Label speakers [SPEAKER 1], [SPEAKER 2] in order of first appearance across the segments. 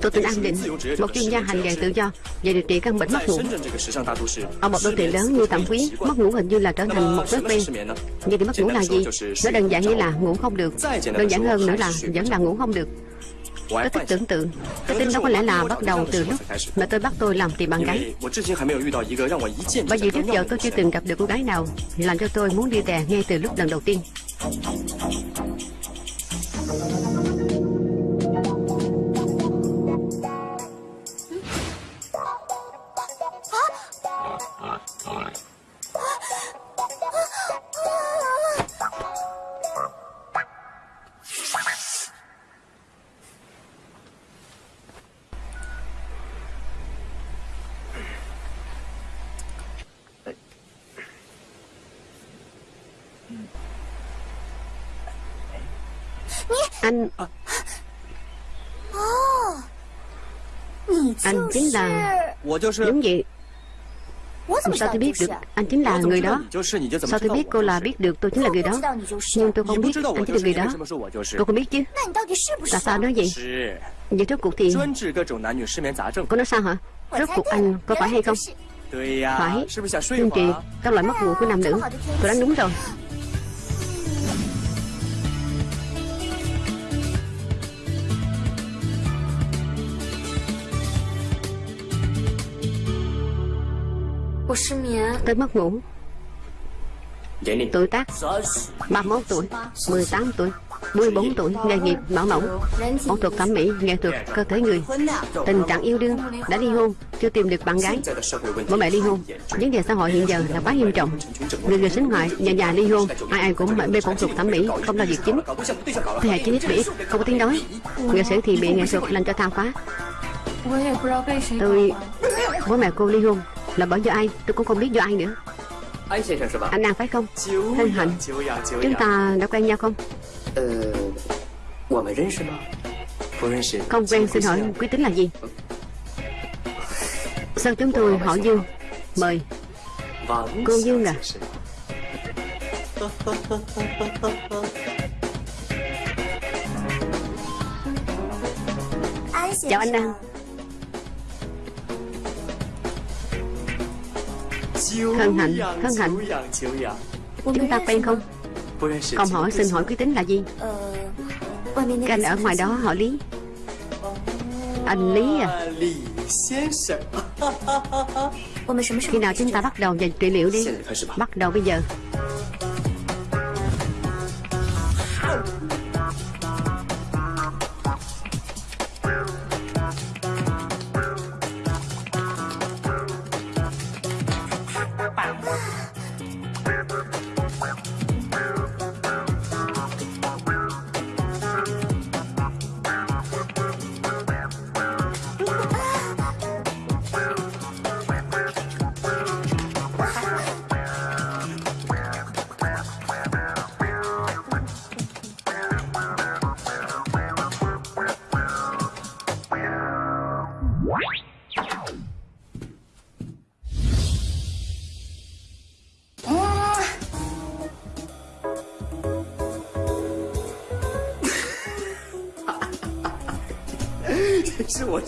[SPEAKER 1] Tôi tên An Định Một chuyên gia hành nghề tự do Về điều trị căn bệnh mất ngủ. Ở một đô thị lớn như Tặng Quý Mất ngủ hình như là trở thành một thói quen. Vậy thì mất ngủ là gì? Nó đơn giản như là ngủ không được. Đơn giản hơn nữa là vẫn là ngủ không được. Tôi thích tưởng tượng. Cái tin đó có lẽ là bắt đầu từ lúc Mà tôi bắt tôi làm tìm bạn gái. Bởi vì trước giờ tôi chưa từng gặp được cô gái nào Làm cho tôi muốn đi tè ngay từ lúc lần đầu tiên Anh chính là Đúng vậy. Sao tôi biết được anh chính là người đó? Sao tôi biết cô là biết được tôi chính là người đó? Nhưng tôi không biết anh chính là người đó. Cô không biết chứ? Tại sao nói vậy Vậy rốt cuộc thì Cô nói sao hả? Rốt cuộc anh có phải hay không? Phải. Nhưng chị Các loại mất ngủ của nam nữ. Tôi đoán đúng rồi Tôi mất ngủ. Tuổi tác. 31 tuổi 18 tuổi 14 tuổi Nghề nghiệp bảo mẫu Phẫu thuật thẩm mỹ Nghệ thuật cơ thể người. Tình trạng yêu đương Đã ly hôn Chưa tìm được bạn gái. Bố mẹ ly hôn. Vấn đề xã hội hiện giờ là quá nghiêm trọng. Người người sinh hoại Nhà già ly hôn Ai ai cũng mê phẫu thuật thẩm mỹ Không lo việc chính. Thế hệ 9 ít bị Không có tiếng nói. Nghệ sĩ thì bị nghệ thuật làm cho than phá. Tôi Bố mẹ cô ly hôn là bởi do ai? Tôi cũng không biết do ai nữa. Anh An phải không? Hân hạnh. Chúng ta đã quen nhau không? Không quen xin hỏi quý tính là gì? Sao chúng tôi hỏi Dương? Mời. Cô Dương à Chào anh An Hân hạnh, hân hạnh. Chúng ta quen không? Không hỏi xin hỏi quý tính là gì? Cái anh ở ngoài đó họ Lý. Anh Lý à. Khi nào chúng ta bắt đầu về trị liệu đi? Bắt đầu bây giờ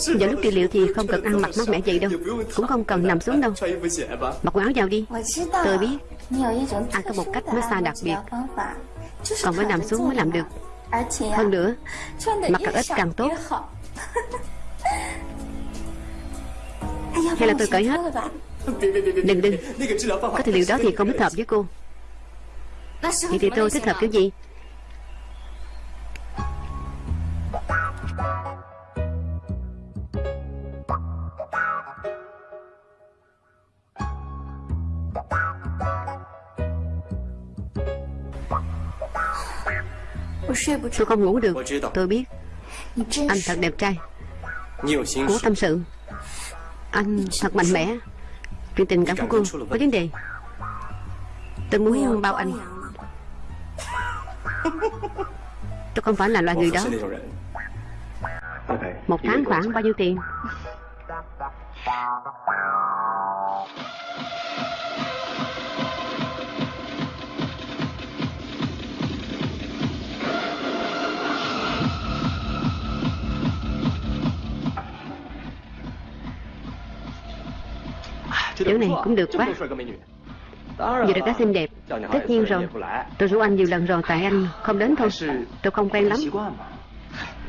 [SPEAKER 1] Vào lúc trị liệu thì không cần ăn mặc mát mẻ vậy đâu, Cũng không cần nằm xuống đâu. Mặc quần áo vào đi. Tôi biết Anh có một cách massage đặc biệt. Còn phải nằm xuống mới làm được. Hơn nữa, Mặc càng ít càng tốt. Hay là tôi cởi hết? Đừng đừng. Có trị liệu đó thì không thích hợp với cô. Vậy thì tôi thích hợp kiểu gì? Tôi không ngủ được? Tôi biết. Anh thật đẹp trai. Cố tâm sự. Anh thật mạnh mẽ. Chuyện tình cảm của cô có vấn đề. Tôi muốn bao anh. Tôi không phải là loại người đó. Một tháng khoảng bao nhiêu tiền Chỗ này cũng được quá. Vừa được đã xinh đẹp Tất nhiên rồi. Tôi rủ anh nhiều lần rồi Tại anh không đến thôi. Tôi không quen lắm.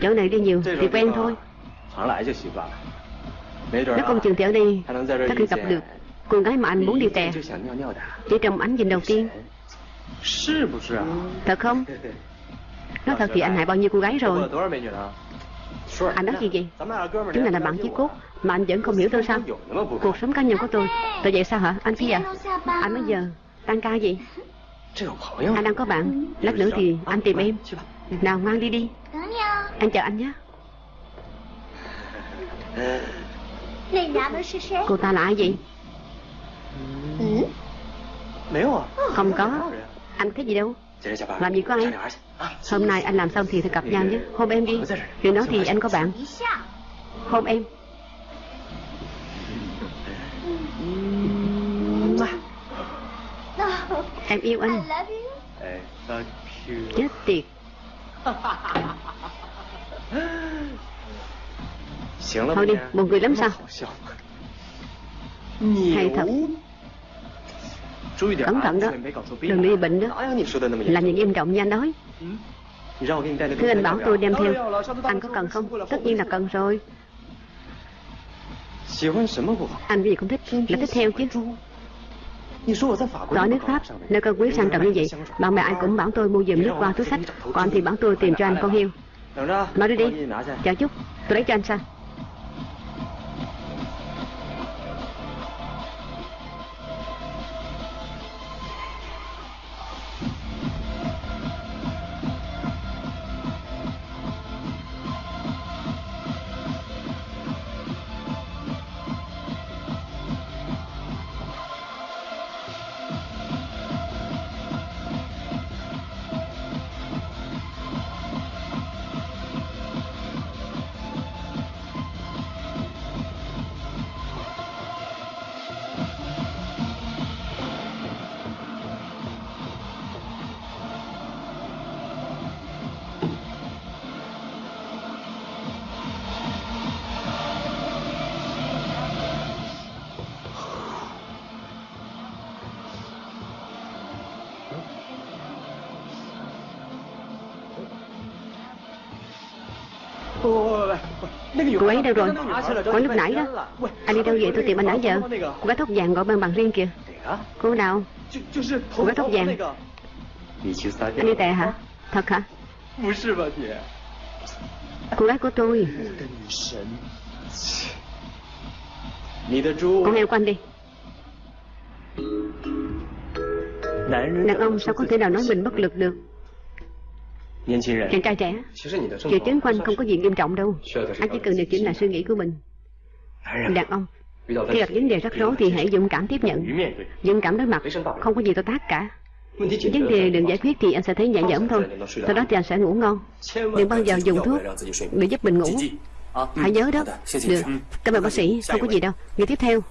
[SPEAKER 1] Chỗ này đi nhiều thì quen thôi. Nó không chừng thì ở đây Có thể gặp được cô gái mà anh muốn đi tè Chỉ trong ánh nhìn đầu tiên. Thật không? Nói thật thì anh hại bao nhiêu cô gái rồi Anh nói gì vậy? Chúng là làm bạn chí cốt Mà anh vẫn không hiểu tôi sao? Cuộc sống cá nhân của tôi. Tôi vậy sao hả? Anh kia à? Anh bây giờ Tăng ca gì? Anh đang có bạn. Lát nữa thì anh tìm em. Nào mang đi đi. Anh chờ anh nhé. Cô ta là ai vậy? Không có. Anh cái gì đâu làm gì có ai? Hôm nay anh làm xong thì gặp nhau nhé. Hôm em đi. Chuyện đó thì anh có bạn. Hôm em. Em yêu anh. Chết tiệt. Thôi đi, buồn cười lắm sao? Hay thật. Cẩn thận đó. Đừng đi bệnh đó. Làm gì nghiêm trọng như anh nói. Thứ anh bảo tôi đem theo. Anh có cần không? Tất nhiên là cần rồi. Anh gì cũng thích Là thích theo chứ. Ở nước Pháp Nơi cơ quý sang trọng như vậy Bạn bè ai cũng bảo tôi mua giùm nước qua túi sách. Còn anh thì bảo tôi tìm cho anh con heo. Nói đi đi. Chờ chút. Tôi lấy cho anh sao Cô ấy đâu rồi? Hỏi lúc nãy đó. Anh đi đâu vậy tôi tìm anh nãy giờ. Cô gái tóc vàng gọi bên bằng riêng kìa. Cô nào Cô gái tóc vàng. Anh đi tè hả? Thật hả? Cô gái của tôi. Con heo của anh đi. Đàn ông sao có thể nào nói mình bất lực được? Chàng trai trẻ Triệu chứng của anh không có gì nghiêm trọng đâu. Anh chỉ cần điều chỉnh lại suy nghĩ của mình. Đàn ông Khi gặp vấn đề rắc rối thì hãy dũng cảm tiếp nhận. Dũng cảm đối mặt Không có gì to tác cả. Vấn đề đừng giải quyết thì anh sẽ thấy nhẹ nhõm thôi. Sau đó thì anh sẽ ngủ ngon. Đừng bao giờ dùng thuốc để giúp mình ngủ. Hãy nhớ đó. Được. Cảm ơn bác sĩ. Không có gì đâu. Người tiếp theo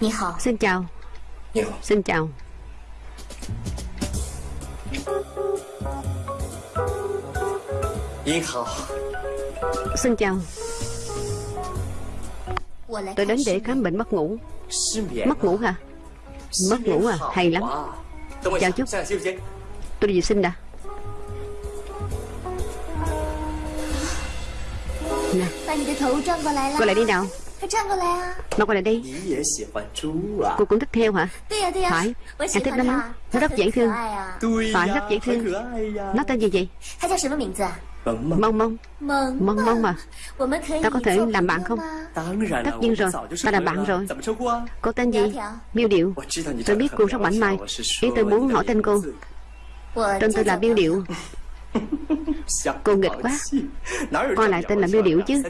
[SPEAKER 1] Xin chào. Xin chào. Xin chào. Tôi đến để khám bệnh mất ngủ. Mất ngủ hả? Mất ngủ à? Hay lắm. Chào chút Tôi đi vệ sinh đã. Nè. Cô lại đi nào Mau qua lại đây. Cô cũng thích theo hả? Phải. Em thích nó lắm. Nó rất dễ thương. Phải rất dễ thương. Nó tên gì vậy? Mong mong Mong mong mà. Ta có thể làm bạn không? Tất nhiên rồi. Ta là bạn rồi. Cô tên gì? Miêu Điệu. Tôi biết cô rất mảnh mai Ý tôi muốn hỏi tên cô. Tên tôi là Miêu Điệu. Cô nghịch quá. Coi lại tên là Miêu Điệu chứ.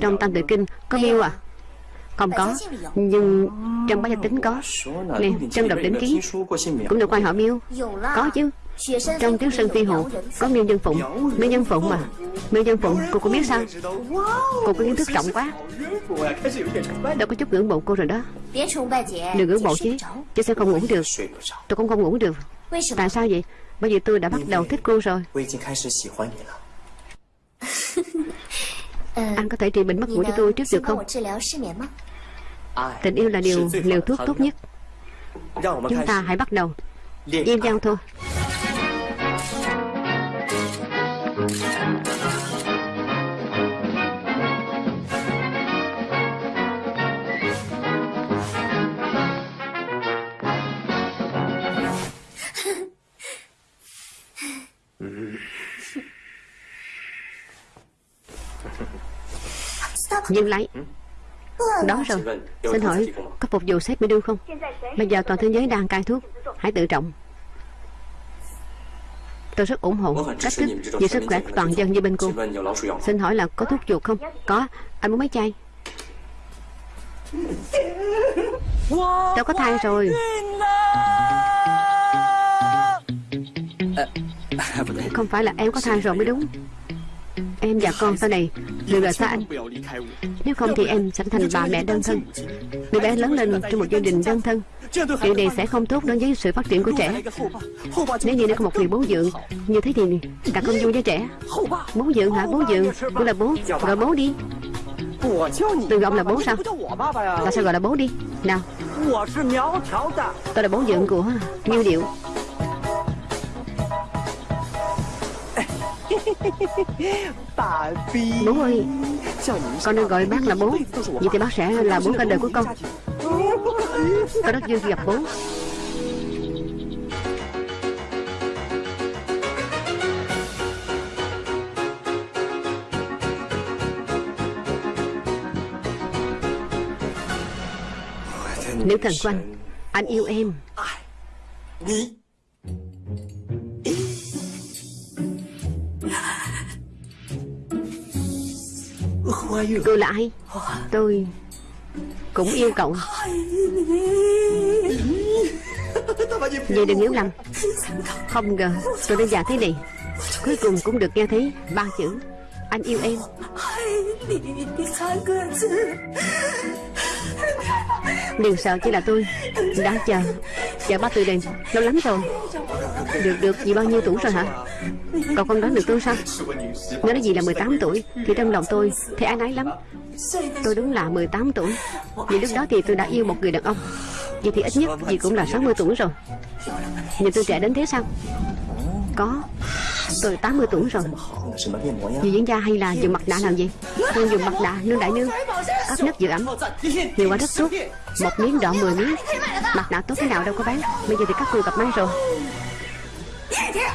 [SPEAKER 1] Trong tam tự kinh có miêu à không có. Nhưng trong bá gia tính có. Nè trong đọc đỉnh ký Cũng được quan họ miêu. Có chứ. Trong tiếng sơn phi hồ Có miêu nhân phụng. Miêu nhân phụng mà. Miêu nhân phụng cô cũng biết sao? Cô có kiến thức rộng quá. Đâu có chút ngưỡng mộ cô rồi đó. Đừng ngưỡng mộ chứ. Chứ sẽ không ngủ được? Tôi cũng không ngủ được. Tại sao vậy? Bởi vì tôi đã bắt đầu thích cô rồi. Anh có thể trị bệnh mất ngủ cho tôi trước được không Tình yêu là điều liều thuốc tốt nhất. Chúng ta hãy bắt đầu. Yêu nhau thôi Dừng lại Đó rồi. Xin hỏi có phục vụ sếp đưa không? Bây giờ toàn thế giới đang cai thuốc. Hãy tự trọng. Tôi rất ủng hộ cách thức vì sức khỏe của toàn dân như bên cô. Xin hỏi là có thuốc chuột không? Có. Anh muốn mấy chai? Tôi có thai rồi. Không phải là em có thai rồi mới đúng Em và con sau này đều là xa anh. Nếu không thì em sẽ thành bà mẹ đơn thân. Đứa bé lớn lên trong một gia đình đơn thân. Điều này sẽ không tốt đối với sự phát triển của trẻ. Nếu như nó có một người bố dưỡng, Như thế thì càng không vui với trẻ. Bố dưỡng hả? Bố dưỡng, Cũng là bố. Gọi bố đi. Tôi gọi là bố sao? Tại sao gọi là bố đi? Nào. Tôi là bố dưỡng của Nghiêu Điệu. Bố ơi Con nên gọi bác là bố. Vậy thì bác sẽ là bố cả đời của con. Con rất vui khi gặp bố. Nữ thần của anh Anh yêu em tôi là ai? Tôi Cũng yêu cậu. Vậy đừng hiểu lầm. Không ngờ tôi đã già thế này. Cuối cùng cũng được nghe thấy ba chữ. Anh yêu em. Đừng sợ chỉ là tôi. Đã chờ. Chờ ba từ đền Lâu lắm rồi. Được được. Vì bao nhiêu tuổi rồi hả? Cậu không đoán được tôi sao? Nếu nói gì là 18 tuổi, Thì trong lòng tôi Thì ái nấy lắm. Tôi đúng là 18 tuổi. Vì lúc đó thì tôi đã yêu một người đàn ông. Vậy thì ít nhất gì cũng là 60 tuổi rồi. Nhìn tôi trẻ đến thế sao? Có. Tôi 80 tuổi rồi. Vì diễn gia hay là dùng mặt nạ làm gì? Tôi dùng mặt nạ nương đại nương, Áp nước giữ ẩm Nhiều quá rất tốt Một miếng đỏ 10 miếng. Mặt nạ tốt thế nào đâu có bán. Bây giờ thì các cô gặp máy rồi.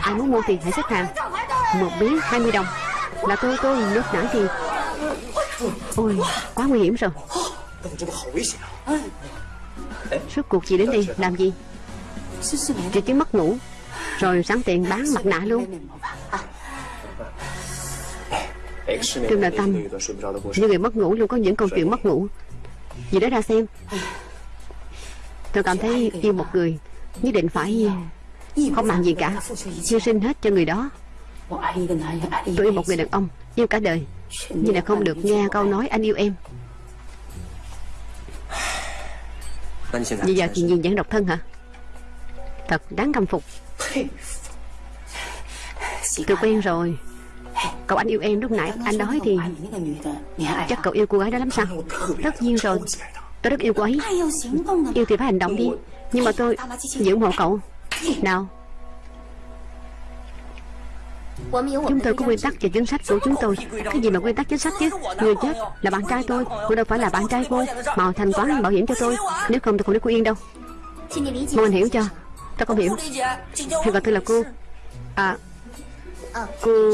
[SPEAKER 1] Ai muốn mua thì hãy xếp hàng. Một miếng 20 đồng. Là tôi tôi nước nãy thì Ôi, quá nguy hiểm rồi. Suốt cuộc chị đến đây làm gì? Chị chứng mất ngủ. Rồi sẵn tiện bán mặt nạ luôn. Trương Đại Tâm. Những người mất ngủ luôn, có những câu chuyện mất ngủ. Vì đó ra xem. Tôi cảm thấy yêu một người Nhất định phải Không làm gì cả chưa sinh hết cho người đó. Tôi yêu một người đàn ông, Yêu cả đời. Nhưng là không được nghe câu nói anh yêu em. Bây giờ chị nhìn vẫn độc thân hả? Thật đáng khâm phục. Tôi quen rồi. Cậu anh yêu em lúc nãy Anh nói thì Chắc cậu yêu cô gái đó lắm sao? Tất nhiên rồi. Tôi rất yêu cô ấy. Yêu thì phải hành động đi. Nhưng mà tôi giữ ủng hộ cậu. Nào. Chúng tôi có nguyên tắc và chính sách của chúng tôi. Cái gì mà nguyên tắc chính sách chứ? Người chết là bạn trai tôi Cô đâu phải là bạn trai cô. Mà thanh toán bảo hiểm cho tôi. Nếu không tôi không để cô yên đâu. Mong anh hiểu cho Tôi không hiểu Thì gọi tôi là cô. À Cô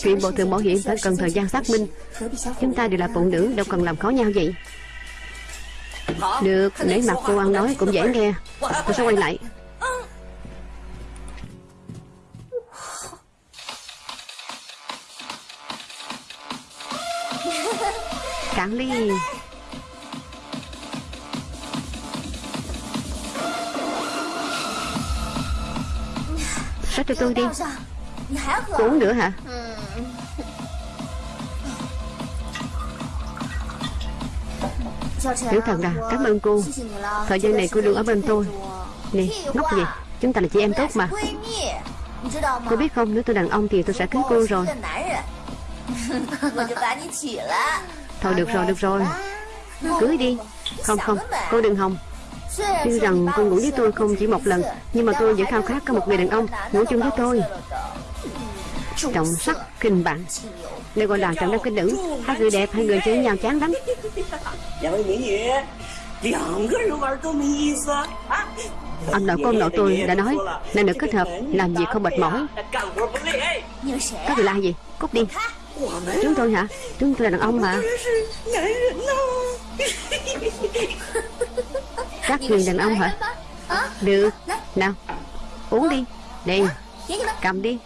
[SPEAKER 1] Chuyện bộ thường bảo hiểm phải cần thời gian xác minh. Chúng ta đều là phụ nữ, Đâu cần làm khó nhau vậy. Được Để mặt cô ăn nói cũng dễ nghe. Tôi sẽ quay lại. Cạn ly. Sách cho tôi đi Uống nữa hả Tiểu thần à Cảm ơn cô Thời gian này cô luôn ở bên tôi Nè ngốc gì Chúng ta là chị em tốt mà Cô biết không Nếu tôi đàn ông thì tôi sẽ cưới cô rồi Thôi được rồi, được rồi Cưới đi Không không, cô đừng hòng Tuy rằng cô ngủ với tôi không chỉ một lần Nhưng mà tôi vẫn khao khát có một người đàn ông Ngủ chung với tôi. Trọng sắc kinh bạn Đây gọi là trọng nam kinh nữ Hai người đẹp, hai người chơi với nhau chán lắm. Ông nội con nội tôi đã nói Là nữ kết hợp làm việc không mệt mỏi. Các người la gì? Cút đi. Chúng tôi hả? Chúng tôi là đàn ông mà. Các người đàn ông hả? Được. Nào, Uống đi. Đây, Cầm đi.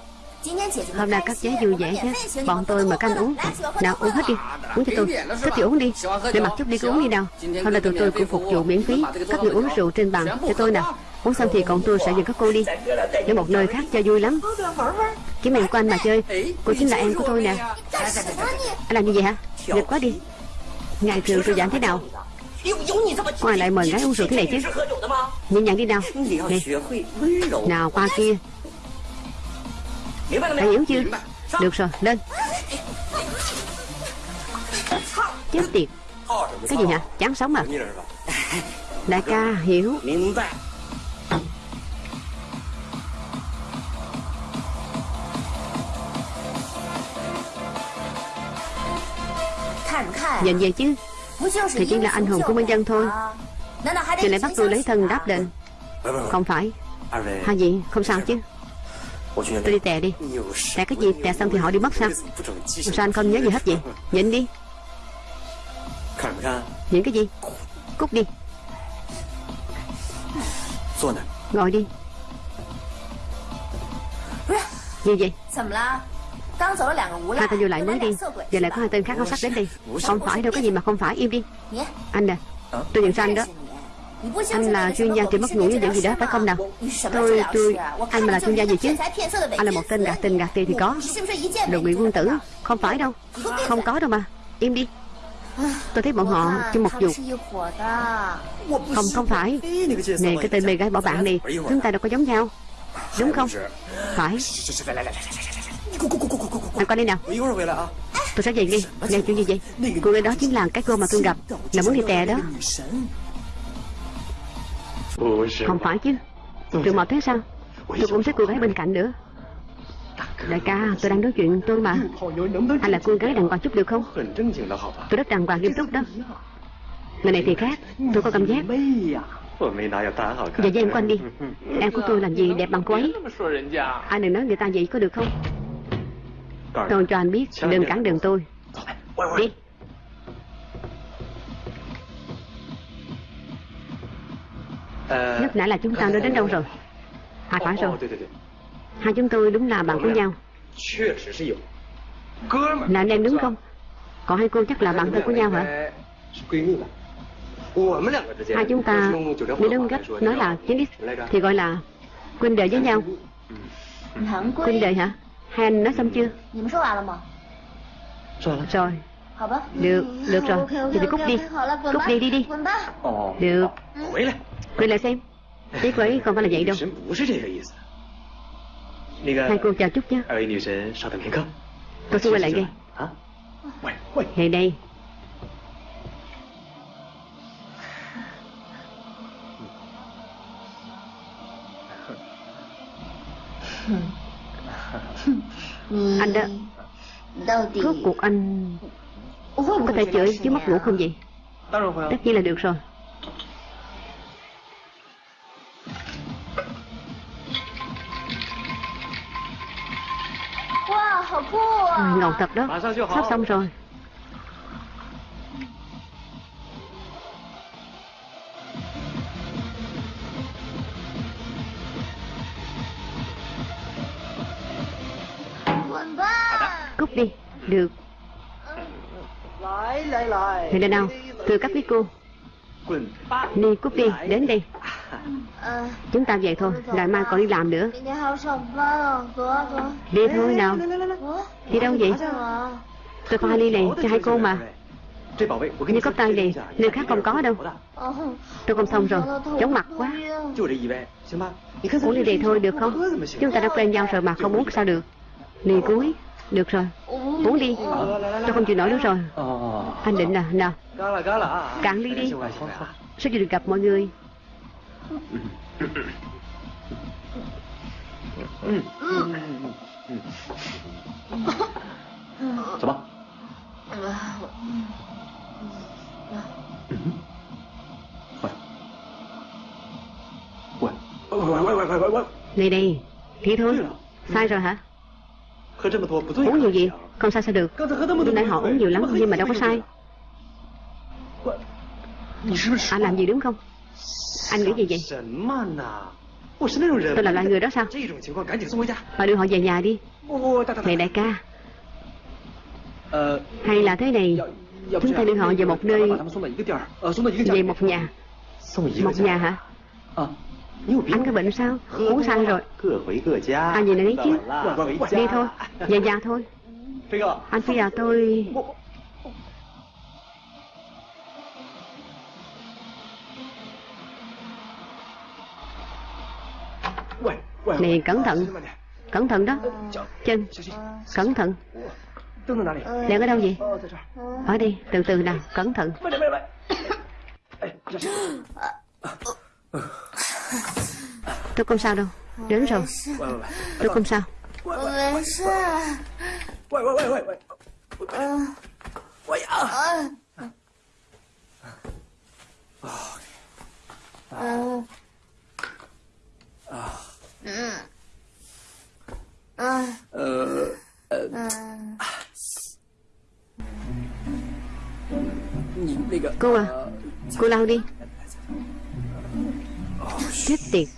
[SPEAKER 1] Hôm nay các cháu vui vẻ chứ Bọn tôi mà các anh uống. Nào, uống hết đi. Uống cho tôi. Thích thì uống đi. Để mặc chút đi, cứ uống đi nào. Hôm nay tụi tôi cũng phục vụ miễn phí. Các người uống rượu trên bàn cho tôi nào Uống xong thì còn tôi sẽ dẫn các cô đi. Đến một nơi khác cho vui lắm. Kiếm em của anh mà chơi. Cô chính là em của tôi nè. Anh làm như vậy hả? Nghịch quá đi. Ngày thường tôi giảm thế nào? Ai lại mời gái uống rượu thế này chứ. Nhẹ nhàng đi nào. Nè. Nào qua kia. Đã hiểu chưa? Được rồi lên. Chết tiệt. Cái gì hả? Chán sống à? Đại ca hiểu. Nhìn về chứ thì chỉ là anh hùng của nhân dân thôi. Thì lại bắt tôi lấy thân đáp đền. Không phải. Hai gì? Không sao chứ. Tôi đi tè đi. Tè cái gì? Tè xong thì họ đi mất sao? Sao anh không nhớ gì hết vậy? Nhìn đi. Nhìn cái gì? Cút đi. Ngồi đi. Gì vậy? Hai tên vô lại mới đi Giờ lại có hai tên khác áo sắc đến đi Không phải đâu có gì mà không phải im đi Anh nè Tôi nhận ra anh đó Anh là chuyên gia trị mất ngủ với những gì đó phải không nào Tôi tôi Anh mà là chuyên gia gì chứ Anh là một tên gạt tình gạt tiền thì có Đồ bị quân tử Không phải đâu Không có đâu mà Im đi Tôi thấy bọn họ chung một dục Không không phải Nè cái tên mê gái bỏ bạn này Chúng ta đâu có giống nhau Đúng không Phải anh qua đây nào. Tôi sẽ về đi. Nè chuyện gì vậy? Cô gái đó chính là cái cô mà tôi gặp Là muốn đi tè đó. Không phải chứ. Trường mạo thế sao? Tôi cũng xếp cô gái bên cạnh nữa. Đại ca, tôi đang nói chuyện tôi mà. Anh là cô gái đàng hoàng chút được không? Tôi rất đàng hoàng, nghiêm túc đó. Người này thì khác. Tôi có cảm giác. Giờ với em quanh đi. Em của tôi làm gì đẹp bằng cô ấy? Anh đừng nói người ta vậy có được không? Tôi cho anh biết Đừng cản đường tôi. Đi. Lúc nãy là chúng ta nói đến đâu rồi? À phải rồi. Hai chúng tôi đúng là bạn của nhau. Là anh em đúng không? Còn hai cô chắc là bạn thân của nhau hả? Hai chúng ta Nếu đúng cách nói là chính Thì gọi là Quynh đệ với nhau. Quynh đệ hả Hai anh nói xong chưa? Rồi. Được, được rồi. Thì đi. Cút đi Cút đi, đi đi. Được. Quay lại xem. Ý của ấy không phải là vậy đâu. Hai cô chào chút nhé. Tôi sẽ quay lại ngay Ngay đây Anh đó. Rốt cuộc anh Có thể chửi chứ mất ngủ không vậy? Tất nhiên là được rồi. À, Ngầu thật đó. Sắp xong rồi Được. Thì đây nào, Thưa các quý cô. Đi cút đi, Đến đây. Chúng ta vậy thôi Ngày mai còn đi làm nữa. Đi thôi nào. Đi đâu vậy? Tôi pha ly này cho hai cô mà. Như cốc tay này, Nơi khác không có đâu. Tôi không xong rồi, Chóng mặt quá. Uống ly này thôi, được không? Chúng ta đã quen nhau rồi mà không uống sao được. Ly cuối. Được rồi. Uống đi. Tôi không chịu nổi nữa rồi. Anh định là Nào. Cạn ly đi. Sao chưa được gặp mọi người?
[SPEAKER 2] Sao bác?
[SPEAKER 1] Này này Thế thôi. Sai rồi hả? Uống nhiều gì? Không sao sao được Lúc nãy họ uống nhiều lắm, nhưng mà đâu có sai Anh làm gì, đúng không? Anh nghĩ gì vậy? Tôi là loại người đó sao? Bà đưa họ về nhà đi Này đại ca Hay là thế này Chúng ta đưa họ về một nơi, Về một nhà Một nhà hả? Anh có bệnh sao? Uống xăng rồi. Anh nhìn đấy chứ Đi thôi. Về già thôi. Anh Phi à tôi Này cẩn thận. Cẩn thận đó. Chân. Cẩn thận. Đèn ở đâu
[SPEAKER 2] gì
[SPEAKER 1] Ở đi Từ từ nào. Cẩn thận. Tôi không sao đâu. Đến rồi. Tôi không sao. Cô à Cô lau đi.
[SPEAKER 3] Get
[SPEAKER 1] there.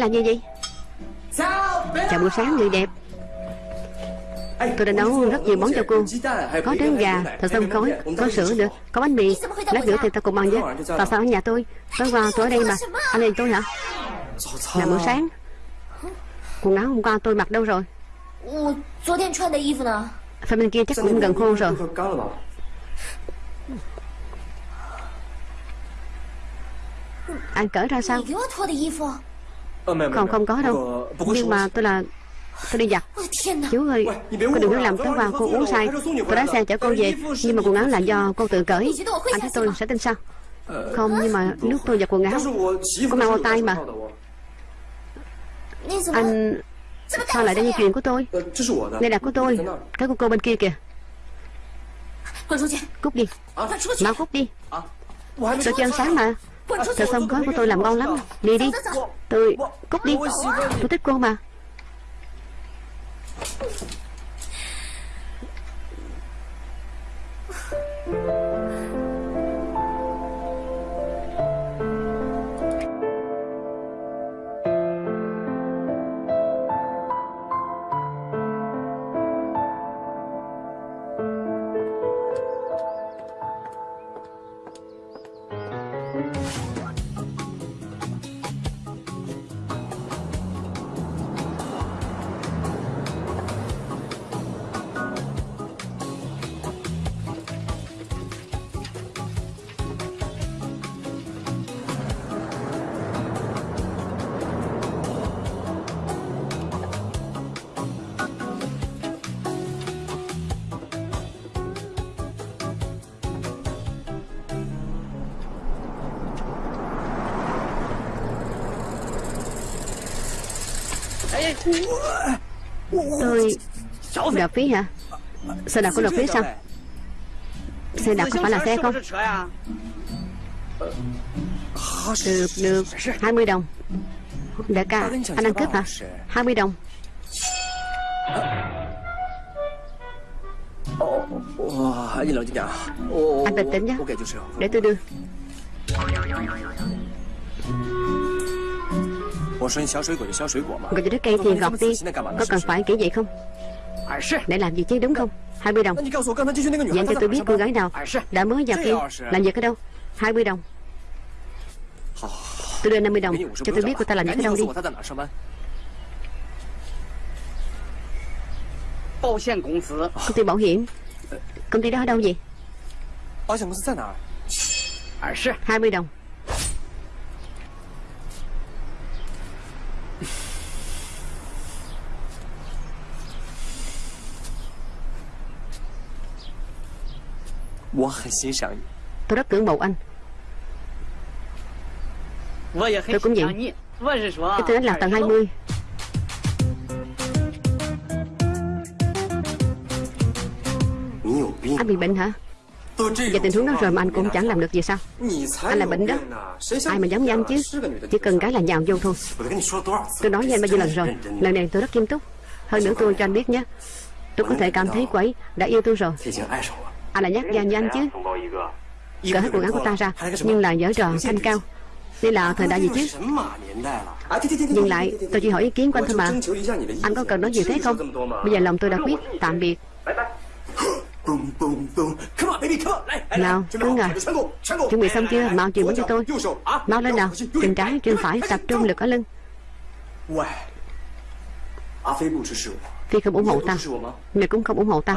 [SPEAKER 1] là như vậy? Chào buổi sáng người đẹp. Tôi đã nấu rất nhiều món cho cô Có trứng gà, thịt xông khói, có sữa nữa Có bánh mì, lát nữa thì tao cùng ăn với Tại sao ở nhà tôi, tối qua tôi ở đây mà. Anh lên tôi hả? Là buổi sáng. Quần áo hôm qua tôi mặc đâu rồi? Phần bên kia chắc cũng gần khô rồi. Anh cởi ra sao? không không có đâu. Nhưng mà tôi là Tôi đi giặt. Chú ơi Cô đừng có làm táo vào cô uống sai Tôi lái xe chở cô về Nhưng mà quần áo là do cô tự cởi. Anh thấy tôi sẽ tin sao? Không nhưng mà nước tôi giặt quần áo Cô mang bao tay mà. Anh Sao lại đây như chuyện của tôi. Đây là của tôi. Cái của cô bên kia kìa. Cút đi. Mau cút đi. Tôi chưa ăn sáng mà. Sợ xong gói của tôi làm ngon lắm. Đi đi. Tôi Cút đi. Tôi thích cô mà. nạp phí hả? Xe đạp có nộp phí sao? Xe đạp có phải là xe không? Được được. 20 đồng. Đại ca Anh ăn cướp hả? 20 đồng. Anh bình tĩnh nhé. Để tôi đưa. Gọi cho đứa cây thì gọt đi. Có cần phải kiểu vậy không? Để làm gì chứ đúng không 20 đồng
[SPEAKER 2] Dặn
[SPEAKER 1] cho tôi biết cô gái nào Đã mới vào kia Làm việc ở đâu 20 đồng Tôi đưa 50 đồng Cho tôi biết cô ta làm việc ở đâu đi Công ty bảo hiểm Công ty đó ở đâu vậy 20 đồng Tôi rất tưởng mộ anh. Tôi cũng vậy. Cái thứ là tầng 20 Anh bị bệnh hả? Và tình huống đó rồi mà anh cũng chẳng làm được gì sao? Anh là bệnh đó. Ai mà giống như anh chứ? Chỉ cần cái là nhào vô thôi. Tôi nói với anh bao nhiêu lần rồi. Lần này tôi rất nghiêm túc. Hơn nữa tôi cho anh biết nhé. Tôi có thể cảm thấy quấy. Đã yêu tôi rồi. Anh là nhát gan như anh chứ. Cởi hết quần áo của ta ra Nhưng là dở trò thanh cao Đây là thời đại gì chứ? Nhưng lại tôi chỉ hỏi ý kiến của anh thôi mà. Anh có cần nói gì thế không? Bây giờ lòng tôi đã quyết Tạm biệt. Nào, cứng
[SPEAKER 2] à
[SPEAKER 1] Chuẩn bị xong chưa, mau chuyển bóng cho tôi. Mau lên nào, chân trái, chân phải Tập trung lực ở lưng. Phi không ủng hộ
[SPEAKER 2] ta
[SPEAKER 1] Người cũng không ủng hộ
[SPEAKER 2] ta.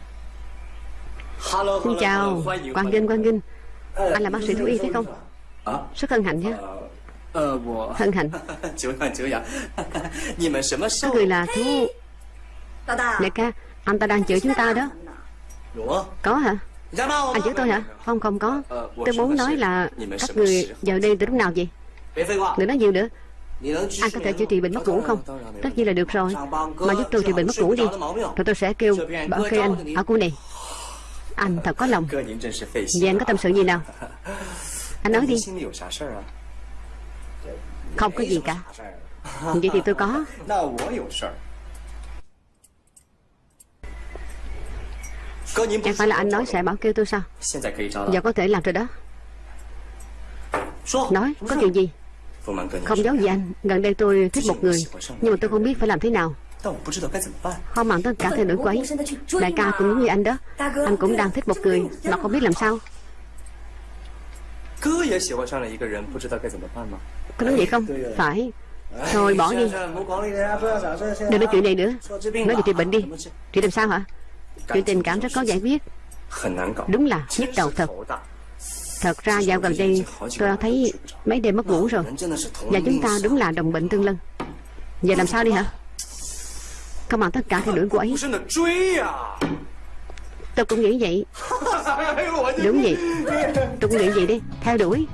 [SPEAKER 1] Xin chào. Quang Vinh, Quang Vinh. Anh là bác sĩ thú y phải không? Rất hân hạnh nhé. Hân hạnh. Các người là thú. Đại ca, anh ta đang chữa chúng ta đó. Có hả? Anh chữa tôi hả? Không, không có. Tôi muốn nói là các người vào đây từ lúc nào vậy? Đừng nói nhiều nữa. Anh có thể chữa trị bệnh mất ngủ không? Tất nhiên là được rồi. Mà giúp tôi trị bệnh mất ngủ đi. Rồi tôi sẽ kêu bảo kê anh ở cô này. Anh thật có lòng. Vậy anh có tâm sự gì nào? Anh nói đi. Không có gì cả. Vậy thì tôi có.
[SPEAKER 2] Em
[SPEAKER 1] phải là anh nói sẽ bảo kêu tôi sao? Giờ có thể làm rồi đó. Nói có chuyện gì? Không giấu gì anh. Gần đây tôi thích một người Nhưng mà tôi không biết phải làm thế nào. Họ mặn tôi cảm thấy nổi quấy. Đại ca cũng như anh đó. Anh cũng đang thích một người Mà không biết làm sao. Có nói vậy không? Phải. Thôi bỏ đi. Đừng nói chuyện này nữa. Nói về trị bệnh đi. chuyện làm sao hả? Chuyện tình cảm rất có giải quyết. Đúng là nhức đầu thật. Thật ra dạo gần đây tôi đã thấy mấy đêm mất ngủ rồi. Vâng, Và chúng ta đúng là đồng bệnh tương lân. Giờ làm sao đi hả? Không bằng tất cả theo đuổi cô ấy. Tôi cũng nghĩ vậy. Đúng vậy. Tôi cũng nghĩ vậy đi. Theo đuổi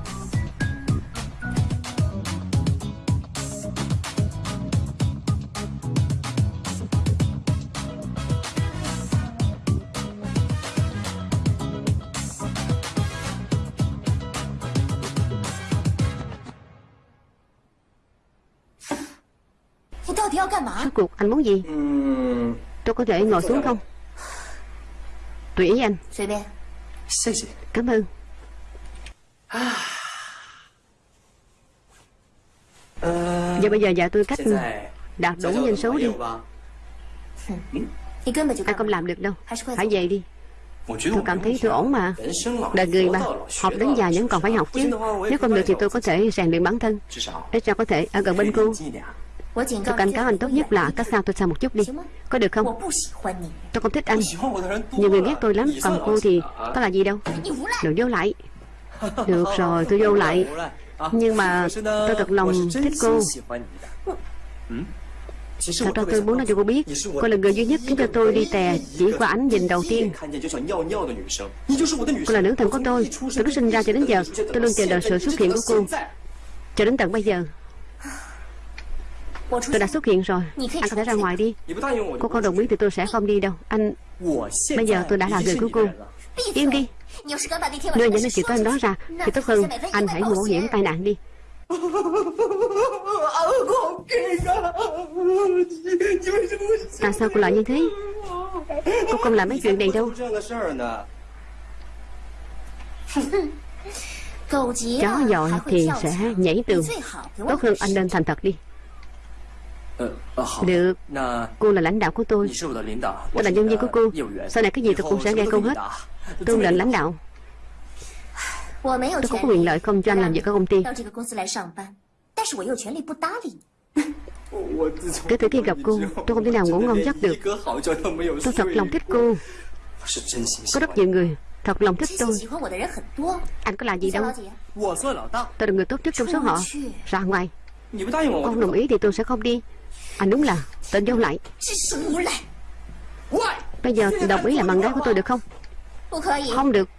[SPEAKER 1] cuộc anh muốn gì? Tôi có thể ngồi xuống không? Tùy ý anh. Cảm ơn. Giờ bây giờ dạ tôi cách Đạt đủ nhân số đi.
[SPEAKER 3] ai
[SPEAKER 1] không làm được đâu.
[SPEAKER 3] Hãy
[SPEAKER 1] về đi. Tôi cảm thấy tôi ổn mà. Đời người mà Học đến già vẫn còn phải học chứ. Nếu không được thì tôi có thể rèn luyện bản thân. Để cho có thể ở gần bên cô. Tôi cảnh cáo anh tốt nhất là cách xa tôi xa một chút đi Có được không Tôi không thích anh Nhiều người ghét tôi lắm Còn cô thì có là gì đâu Đừng vô lại Được rồi tôi vô lại Nhưng mà tôi thật lòng thích cô Thật ra tôi muốn nói cho cô biết Cô là người duy nhất khiến cho tôi đi tè Chỉ qua ánh nhìn đầu tiên Cô là nữ thần của tôi Từ lúc sinh ra cho đến giờ Tôi luôn chờ đợi sự xuất hiện của cô Cho đến tận bây giờ Tôi đã xuất hiện rồi. Anh có thể ra ngoài đi. Cô không đồng ý thì tôi sẽ không đi đâu. Anh
[SPEAKER 2] Bây giờ tôi đã là người của cô
[SPEAKER 1] Im đi.
[SPEAKER 3] Nếu
[SPEAKER 1] những chuyện anh đó ra Thì tốt hơn. Anh hãy
[SPEAKER 3] mũ
[SPEAKER 1] hiểm tai nạn đi. Tại sao cô lại như thế? Cô không làm mấy chuyện này đâu. Chó
[SPEAKER 3] dội
[SPEAKER 1] thì sẽ nhảy tường. Tốt hơn anh nên thành thật đi. Được。Cô là lãnh đạo của tôi。Tôi là nhân viên của cô。Sau này cái gì tôi cũng sẽ nghe cô hết。Tôi là lãnh đạo。Tôi không có quyền lợi không cho anh làm việc ở công ty Kể từ khi gặp cô Tôi không thể nào ngủ ngon giấc được。Tôi thật lòng thích cô。Có rất nhiều người Thật lòng thích tôi。Anh có làm gì đâu。Tôi là người tốt nhất trong số họ。Ra ngoài。Con đồng ý thì tôi sẽ không đi。anh đúng là tên vô lại. Bây giờ đồng ý là bằng gái của tôi được không? Không được.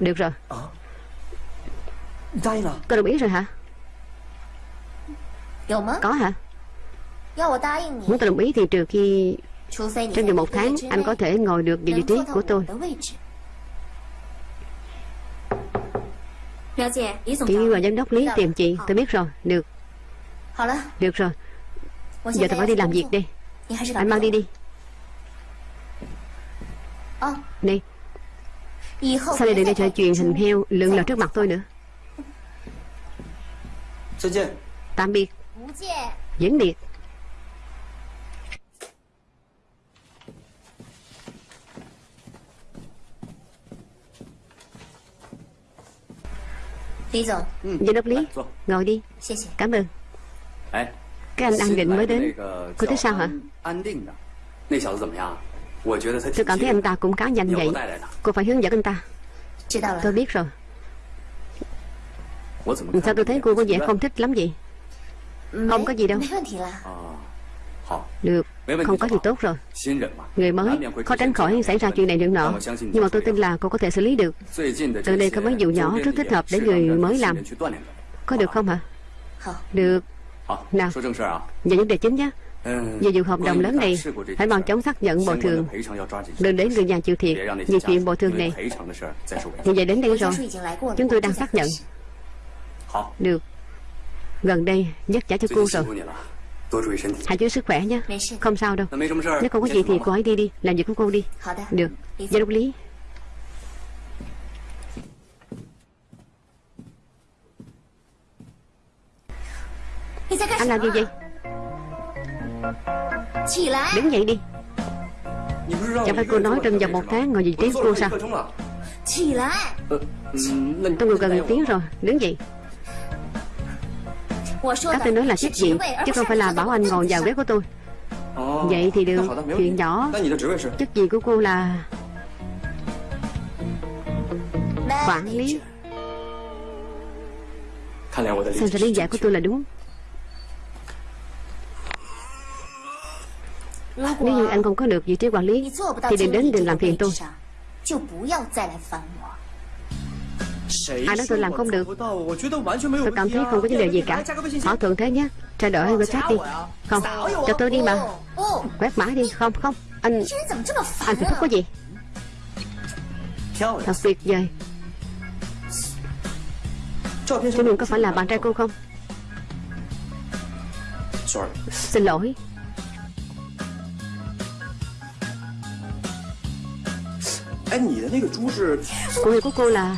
[SPEAKER 1] Được rồi.
[SPEAKER 2] Ờ.
[SPEAKER 1] Cô đồng ý rồi hả? Có hả?
[SPEAKER 3] Muốn
[SPEAKER 1] tôi đồng ý thì trừ khi Trong vòng một tháng Anh có thể ngồi được vị trí của tôi.
[SPEAKER 3] Tiểu
[SPEAKER 1] và giám đốc Lý tìm chị Tôi biết rồi, được. Được rồi. Giờ tôi phải đi làm việc
[SPEAKER 3] đi.
[SPEAKER 1] Anh mang đi đi. Này
[SPEAKER 3] Sao lại
[SPEAKER 1] đừng để
[SPEAKER 3] trò
[SPEAKER 1] chuyện hình heo lượn lờ trước mặt tôi nữa? Tạm biệt. Diễn biệt
[SPEAKER 3] Đi rồi.
[SPEAKER 1] Giám đốc lý Ngồi đi. Cảm ơn. Cái anh An Định mới đến. Cô thấy sao hả? Tôi cảm thấy anh ta cũng khá nhanh vậy Cô phải hướng dẫn anh ta. Tôi biết rồi. Sao tôi thấy cô có vẻ không thích lắm vậy? Không có gì đâu. Được. Không có gì tốt rồi. Người mới khó tránh khỏi xảy ra chuyện này chuyện nọ. Nhưng mà tôi tin là cô có thể xử lý được. Từ đây có mấy vụ nhỏ rất thích hợp để người mới làm. Có được không hả? Được. Nào. về vấn đề chính nhé. Về vụ hợp đồng lớn này Hãy
[SPEAKER 4] mong
[SPEAKER 1] chóng xác nhận bồi thường. Đừng đến người nhà chịu thiệt. Vì chuyện bồi thường này. Như vậy đến đây rồi. Chúng tôi đang xác nhận. Được. Gần đây nhắc trả cho cô rồi. Hãy giữ sức khỏe nhé. Không sao đâu. Nếu không có gì thì cô hãy đi đi. Làm việc của cô đi. Được.
[SPEAKER 3] Gia
[SPEAKER 1] đốc lý. Anh làm gì vậy? Đứng dậy đi. Chẳng phải cô nói trong vòng một tháng ngồi vị trí cô sao? Tôi ngồi gần một tiếng rồi. Đứng dậy. Các tôi nói là
[SPEAKER 3] trách nhiệm
[SPEAKER 1] Chứ không phải là bảo anh ngồi vào ghế của tôi. Vậy thì được Chuyện nhỏ Chức gì của cô là Quản lý. Xem ra lý giải của tôi là đúng? Nếu như anh không có được vị trí quản lý Thì đừng đến đừng làm phiền tôi. Ai nói tôi làm không được. Tôi cảm thấy không có vấn đề gì cả. Họ thường thế nhé Trao đổi với WhatsApp đi. Không, cho tôi đi mà. Quét mã đi, không, không. Anh, anh thì thích
[SPEAKER 2] có gì?
[SPEAKER 1] Thật tuyệt vời. Chú Nương có phải là bạn trai cô không? Xin lỗi. Cô hiệu của cô là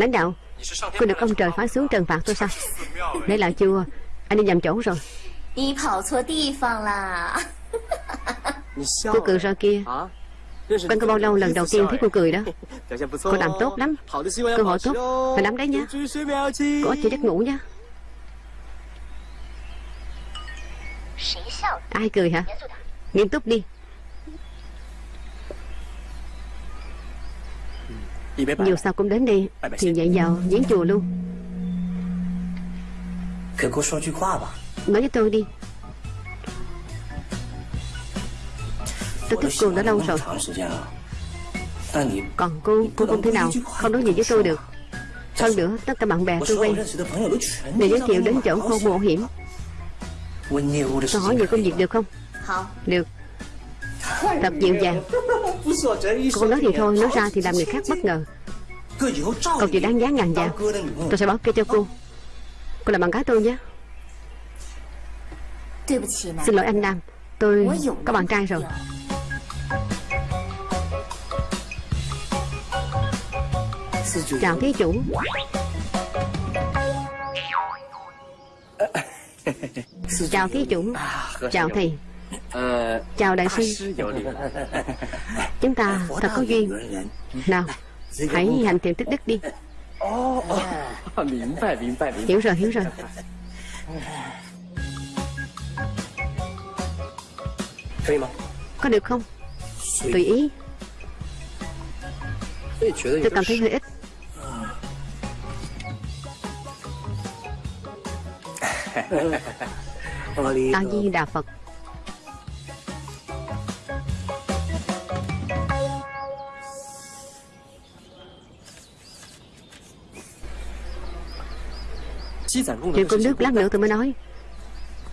[SPEAKER 1] Lãnh đạo Cô được ông trời phán xuống trần phạt tôi sao? Đấy là chưa? Anh đi nhầm chỗ rồi. Cô cười ra kia. Quen cô bao lâu lần đầu tiên thấy cô cười đó. Cô làm tốt lắm. Cơ hội tốt. Phải lắm đấy
[SPEAKER 2] nha.
[SPEAKER 1] Cô chưa giấc ngủ nha. Ai cười hả? Nghiêm túc đi. Dù sao cũng đến đi. Thì nhảy vào giếng chùa luôn. Nói với tôi đi. Tôi thích cô đã lâu rồi. Còn cô, cô không thế nào Không nói gì với tôi được. Hơn nữa, tất cả bạn bè tôi quen.
[SPEAKER 5] Để
[SPEAKER 1] giới thiệu đến chỗ
[SPEAKER 5] khô
[SPEAKER 1] mộ hiểm. Tôi hỏi
[SPEAKER 5] về
[SPEAKER 1] công việc được không? Được Thật dịu dàng Cô nói thì thôi, nói ra thì làm người khác bất ngờ.
[SPEAKER 5] Cậu
[SPEAKER 1] chỉ đáng giá ngàn vàng. Tôi sẽ báo kê cho cô. Cô làm bạn gái tôi nhé. Xin lỗi anh Nam Tôi có bạn trai rồi. Chào thí chủ. Chào thí chủ. Chào thầy. Chào đại sư. Chúng ta thật có duyên. Nào Hãy hành thiện tích đức đi. Hiểu rồi hiểu rồi. Có được không? Tùy ý. Tôi cảm thấy hơi ít A Di Đà Phật. Chuyện
[SPEAKER 4] công
[SPEAKER 1] đức lát nữa tôi mới nói.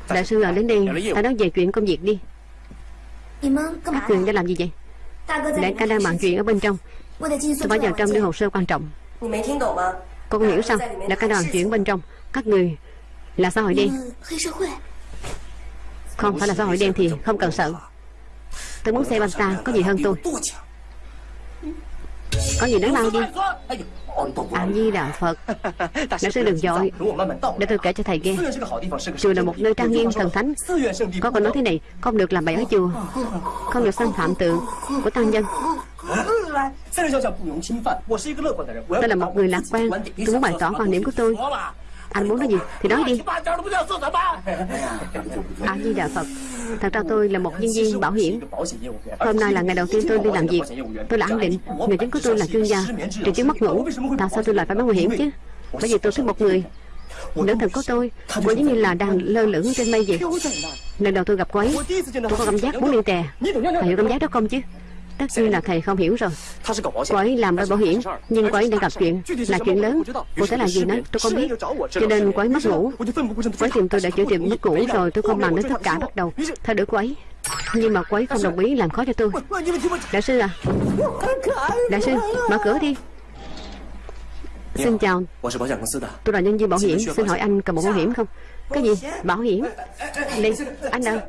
[SPEAKER 1] Đại sư à đến đây Ta nói về chuyện công việc đi. Các quyền đã làm gì vậy? Đại ca đang bàn chuyện ở bên trong. Tôi phải vào trong đưa hồ sơ quan trọng. Cô không hiểu sao? Đại ca đang chuyện bên trong. Các người là xã hội đen. Không phải là xã hội đen thì không cần sợ. Tôi muốn xem anh ta có gì hơn tôi. Có gì đáng lao đi. A Di đạo Phật Lão sư đừng dội Để tôi kể cho thầy nghe Chùa là một nơi trang nghiêm thần thánh Có câu nói thế này Không được làm bậy ở chùa Không được xâm phạm tự của tăng nhân Tôi là một người lạc quan Tôi muốn bày tỏ quan điểm của tôi anh muốn nói gì thì nói đi. A Di Đà Phật. Thật ra tôi là một nhân viên bảo hiểm. Hôm nay là ngày đầu tiên tôi đi làm việc. Tôi là khẳng định. Người chứng của tôi là chuyên gia. Triệu chứng mất ngủ. Tại sao tôi lại phải mắc nguy hiểm chứ? Bởi vì tôi thích một người. Nữ thần của tôi, Cô giống như là đang lơ lửng trên mây vậy. Lần đầu tôi gặp cô ấy, Tôi có cảm giác muốn đi tè. Phải hiểu cảm giác đó không chứ? Tất nhiên là thầy không hiểu rồi. Cô ấy làm bên bảo hiểm Nhưng cô ấy đang gặp chuyện Là chuyện lớn. cô thể là gì đó tôi không biết. Cho nên cô ấy mất ngủ. Cô ấy tìm tôi đã chữa tiệm mất ngủ rồi Tôi không bằng đến tất cả bắt đầu. Thay đổi cô ấy nhưng mà cô ấy không đồng ý làm khó cho tôi. Đại sư à. Đại sư mở cửa đi. Xin chào. Tôi là nhân viên bảo hiểm Xin hỏi anh cần một bảo hiểm không? Cái gì? Bảo hiểm? Đi. anh đâu?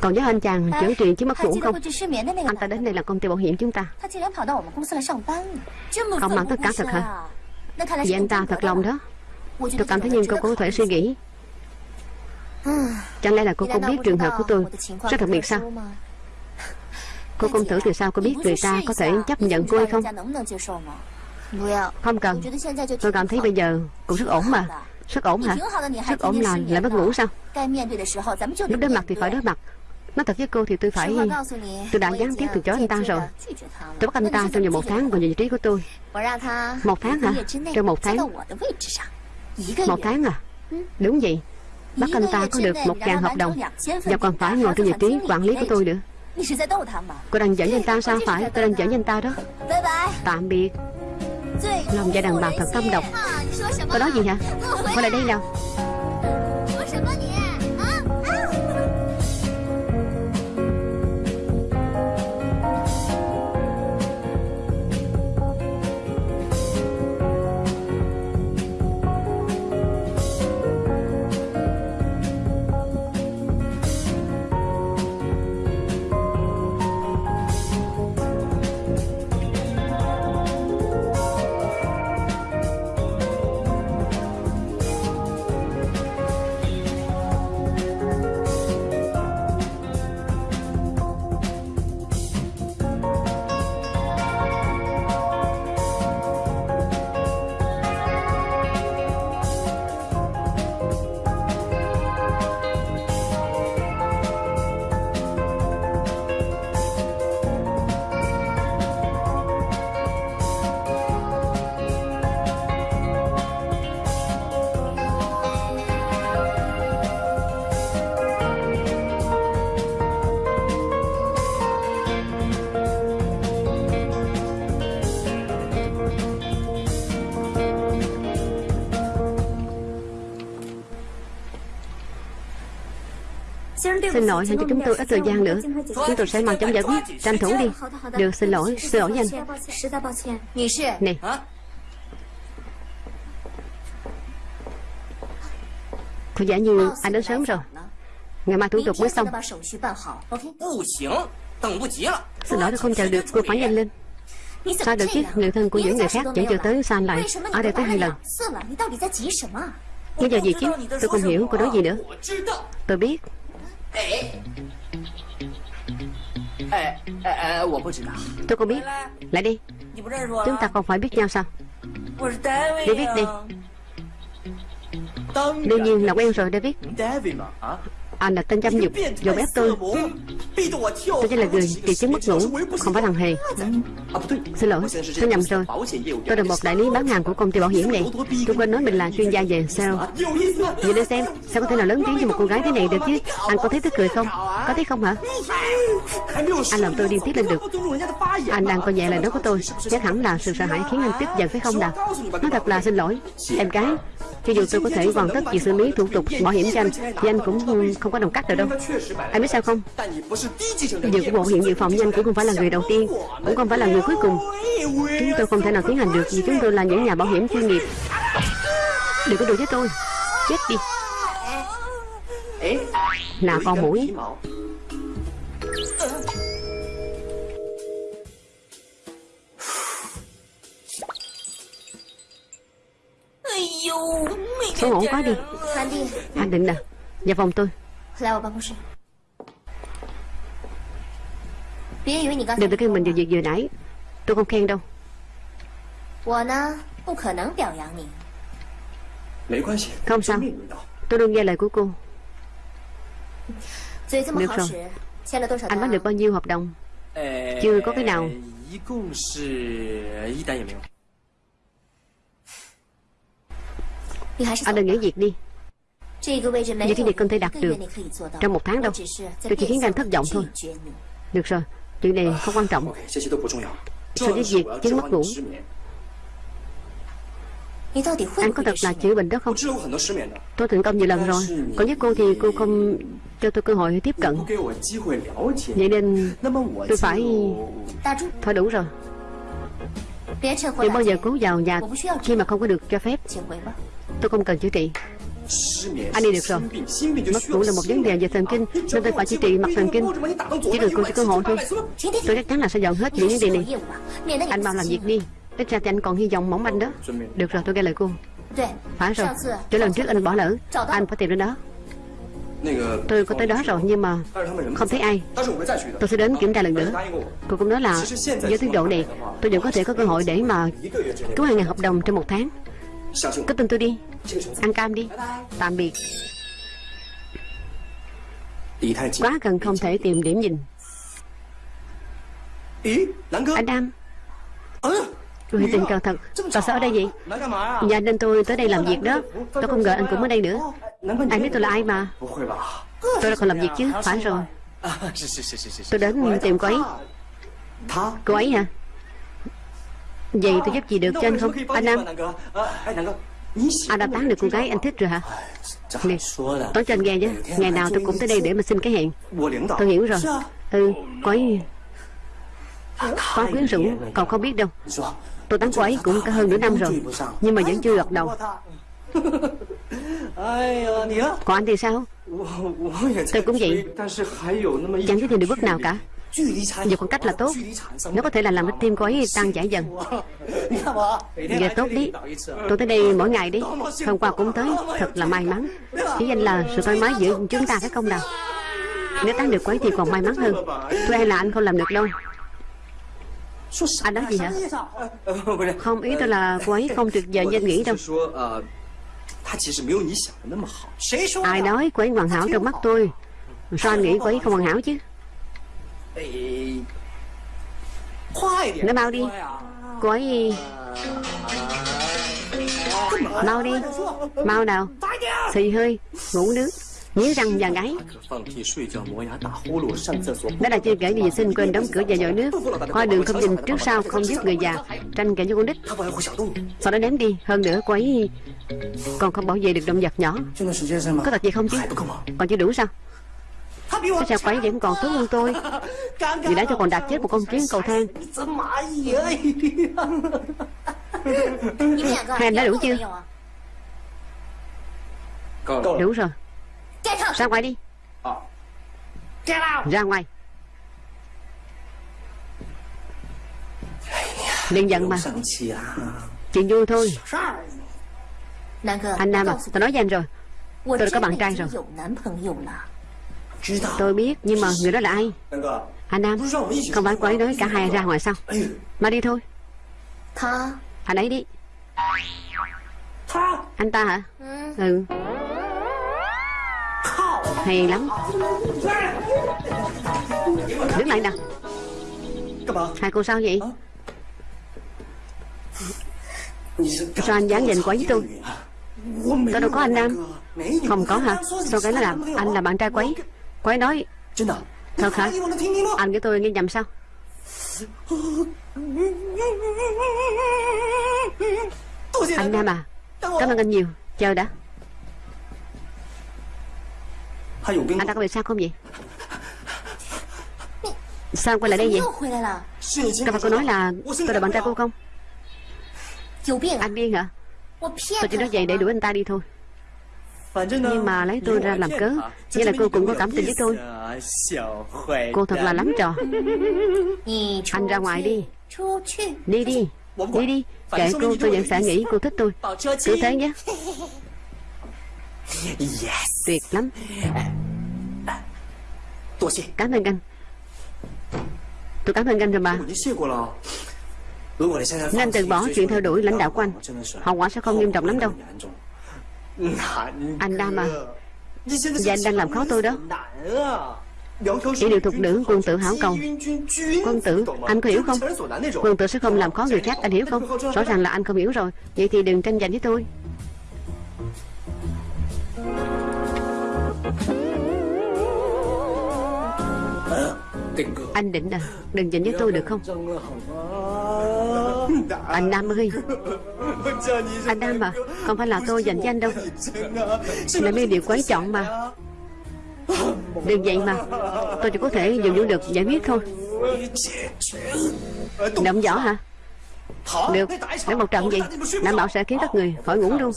[SPEAKER 1] Còn với anh chàng chữa trị chứ mất ngủ không? Anh ta đến đây là công ty bảo hiểm chúng ta. Không
[SPEAKER 3] mặn
[SPEAKER 1] tất cả thật hả?
[SPEAKER 3] Vậy
[SPEAKER 1] anh ta thật lòng đó. Tôi cảm thấy
[SPEAKER 3] nhưng
[SPEAKER 1] cô có thể suy nghĩ. Chẳng lẽ là cô không biết trường hợp của tôi? Rất đặc biệt sao? Cô không thử từ sao cô biết người ta có thể chấp nhận cô hay không? Không cần. Tôi cảm thấy bây giờ cũng rất ổn mà. Sức ổn hả? Sức ổn là, lại mất ngủ sao? Lúc đối mặt thì phải đối mặt. Nói thật với cô thì tôi phải Tôi đã gián tiếp từ chối anh ta rồi. Tôi bắt anh ta trong vòng một tháng vào vị trí của tôi. Một tháng hả? Trong một tháng. Một tháng à? Đúng vậy. Bắt anh ta có được một ngàn hợp đồng. Và còn phải ngồi trên vị trí quản lý của tôi nữa. Cô đang dẫn anh ta sao phải Tôi đang dẫn anh ta đó Tạm biệt. Lòng dạ đàn bà thật tâm độc. Có nói gì hả? Qua lại đây nào. Xin lỗi, hình cho chúng tôi ít thời gian nữa. Chúng tôi sẽ mau chống giải quyết. Tranh thủ đi. Được, xin lỗi, xin lỗi anh
[SPEAKER 5] Này
[SPEAKER 1] Có vẻ như anh đến sớm rồi. Ngày mai thủ tục mới xong. Xin lỗi tôi không chờ được, cô phải nhanh lên Sao được chứ, người thân của những người khác vẫn
[SPEAKER 3] chờ
[SPEAKER 1] tới
[SPEAKER 3] sao anh lại
[SPEAKER 1] Ở đây tới hai lần? Bây giờ gì chứ, tôi không hiểu cô nói gì nữa. Tôi biết.
[SPEAKER 5] 哎，哎哎哎，我不知道。
[SPEAKER 1] Tôi không biết Lại đi
[SPEAKER 5] 你不认识我？
[SPEAKER 1] Chúng ta không phải biết nhau sao
[SPEAKER 5] 我是 David
[SPEAKER 1] David
[SPEAKER 5] 呀
[SPEAKER 1] đi
[SPEAKER 4] 当
[SPEAKER 1] Đương nhiên là quen rồi David
[SPEAKER 4] David 嘛啊，
[SPEAKER 1] Anh là tên giam
[SPEAKER 5] nhục
[SPEAKER 1] Dồn ép tôi Tôi chỉ là người
[SPEAKER 5] kỳ
[SPEAKER 1] chứng mất ngủ Không phải thằng Hề. Xin lỗi Tôi nhầm rồi. Tôi là một đại lý bán hàng của công ty bảo hiểm này. Tôi quên nói mình là chuyên gia về
[SPEAKER 5] sao?
[SPEAKER 1] Nhìn lên xem Sao có thể nào lớn tiếng cho một cô gái thế này được chứ? Anh có thấy tức cười không? Có thấy không hả? Anh làm tôi điên tiết lên được. Anh đang coi nhẹ lời nói của tôi. Chắc hẳn là sự sợ hãi khiến anh tức giận phải không nào? Nó thật là xin lỗi. Em gái cho dù tôi có thể hoàn tất việc xử lý thủ tục bảo hiểm cho anh, thì anh cũng không có đồng cách được đâu. Anh biết sao không? Việc của bộ hiểm dự phòng nhanh cũng không phải là người đầu tiên, cũng không phải là người cuối cùng. Chúng tôi không thể nào tiến hành được vì chúng tôi là những nhà bảo hiểm chuyên nghiệp. Đừng có đùa với tôi. Chết đi. Nào con mũi. Xấu hổ quá đi.
[SPEAKER 3] Anh đi,
[SPEAKER 1] anh định nè Vào phòng tôi. Đừng tự khen mình về việc vừa nãy. Tôi không khen đâu. Không sao. Tôi luôn nghe lời của cô. Được rồi. Anh
[SPEAKER 3] bán
[SPEAKER 1] được bao nhiêu hợp đồng? Chưa có cái nào. Anh nên nghỉ việc đi. Những cái việc không thể đạt được Trong một tháng đâu. Tôi chỉ khiến anh thất vọng thôi. Được rồi. Chuyện này không quan trọng. So
[SPEAKER 5] với
[SPEAKER 1] việc chứng mất ngủ? Anh có thật là chữa bệnh đó không? Tôi thành công nhiều lần rồi. Còn với cô thì cô không cho tôi cơ hội tiếp cận. Vậy nên tôi phải Thôi đủ rồi. Đừng bao giờ cố vào nhà khi mà không có được cho phép. Tôi không cần chữa trị. Anh đi được rồi. Mất ngủ là một vấn đề về thần kinh, Nên tôi phải chữa trị mặt thần kinh. Chỉ được cô chỉ cơ hội thôi. Tôi chắc chắn là sẽ dọn hết những vấn đề này. Anh mau làm việc đi. Ít ra thì anh còn hy vọng mỏng manh đó. Được rồi, tôi nghe lời cô. Phải rồi. Chỗ lần trước anh bỏ lỡ. Anh phải tìm đến đó. Tôi có tới đó rồi, nhưng mà không thấy ai. Tôi sẽ đến kiểm tra lần nữa. Cô cũng nói là với tiến độ này, Tôi vẫn có thể có cơ hội để mà Cứu hàng ngàn hợp đồng trong một tháng. Cứ từng tôi đi. Ăn cam đi. Tạm biệt. Quá gần không thể tìm điểm nhìn. Anh Nam Người tình cờ thật. Cậu sao ở đây vậy
[SPEAKER 5] Nhà
[SPEAKER 1] dạ, nên tôi tới đây làm việc đó. Tôi không ngờ anh cũng ở đây nữa. Anh biết tôi là ai mà. Tôi đã còn làm việc chứ. Phải rồi. Tôi đến tìm cô ấy. Cô ấy hả? Vậy tôi giúp gì được cho anh không Anh Nam? Anh đã tán được cô gái anh thích rồi hả? Nè Nói cho anh nghe chứ Ngày nào tôi cũng tới đây để mà xin cái hẹn. Tôi hiểu rồi. Ừ Có
[SPEAKER 5] Có
[SPEAKER 1] quyến rũ còn không biết đâu. Tôi tán cô ấy cũng cả hơn nửa năm rồi Nhưng mà vẫn chưa gặp đầu. Còn anh thì sao? Tôi cũng vậy. Chẳng có gì được bước nào cả. Nhiều khoảng cách là tốt Nó có thể là làm cho tim cô ấy tăng giải dần. Giờ tốt đi. Tôi tới đây mỗi ngày đi. Hôm qua cũng tới. Thật là may mắn. Chỉ danh là sự thoải mái giữa chúng ta phải không nào? Nếu tán được quấy thì còn may mắn hơn. Tôi hay là anh không làm được đâu. Anh nói gì hả? Không, ý tôi là cô ấy không tuyệt vời như anh nghĩ đâu. Ai nói quấy hoàn hảo trong mắt tôi? Sao anh nghĩ quấy không hoàn hảo chứ? Nó mau đi.
[SPEAKER 5] À?
[SPEAKER 1] Cô gì Mau đi. Mau nào. Xì hơi. Ngủ nước. Nhíu răng và gáy. Đó là chưa kể đi vệ sinh quên đóng cửa và dội nước. Hoa đường không nhìn trước sau không giúp người già. Tranh kể cho con
[SPEAKER 5] đít
[SPEAKER 1] Sau đó ném đi. Hơn nữa cô ấy Còn không bảo vệ được động vật nhỏ. Có thật gì không chứ? Còn chưa đủ sao? Cái xe quái vẫn còn tốt hơn tôi. Vì đã cho còn đạp chết một công chuyến cầu thang. Hai anh đã đủ chưa? Đủ rồi. Ra ngoài đi. Ra ngoài. Đừng giận mà. Chuyện vui thôi. Anh Nam à, tôi nói với anh rồi. Tôi đã có bạn trai rồi. Tôi biết Nhưng mà người đó là ai? Anh Nam Không phải cô ấy nói cả hai ra ngoài sao? Mà đi thôi. Anh ấy đi. Anh ta hả? Ừ. Hay lắm. Đứng lại
[SPEAKER 5] nè
[SPEAKER 1] Hai cô sao vậy? Sao anh dán nhìn quá
[SPEAKER 5] với tôi?
[SPEAKER 1] Tôi đâu có anh Nam. Không có hả? Sao cái nó làm Anh là bạn trai quấy? Cô
[SPEAKER 5] ấy nói
[SPEAKER 1] Thật hả Anh của tôi nghe nhầm sao? Anh Nam à Cảm ơn. anh nhiều. Chờ đã. Anh ta có việc sao không vậy? Sao quay lại đây vậy?
[SPEAKER 5] Các
[SPEAKER 1] bạn cô nói là tôi là bạn trai cô không? Anh điên hả? Tôi chỉ nói vậy để đuổi anh ta đi thôi. Nhưng mà lấy tôi ra làm cớ. Nghĩa là cô cũng có cảm tình với tôi. Cô thật là lắm trò. Anh ra ngoài đi. Đi đi. Đi đi. Kệ cô tôi vẫn sẽ nghĩ cô thích tôi. Cứ thế nhé. Tuyệt lắm. Cảm ơn anh. Tôi cảm ơn anh rồi mà. Nên từ bỏ chuyện theo đuổi lãnh đạo của anh. Hậu quả sẽ không nghiêm trọng lắm đâu. Anh Đam à Và anh đang làm khó tôi đó. Chỉ điều thuộc nữ quân tử hảo cầu Quân tử, anh có hiểu không? Quân tử sẽ không làm khó người khác, anh hiểu không? Rõ ràng là anh không hiểu rồi. Vậy thì đừng tranh giành với tôi. Anh định à Đừng giành với tôi được không? Anh Nam ơi. Anh Nam à Không phải là tôi dành với anh đâu. Là mấy điều quan trọng mà. Đừng vậy mà. Tôi chỉ có thể dùng vũ lực giải quyết thôi. Động võ hả? Được. Đánh một trận gì Đảm bảo sẽ khiến các người khỏi ngủ luôn.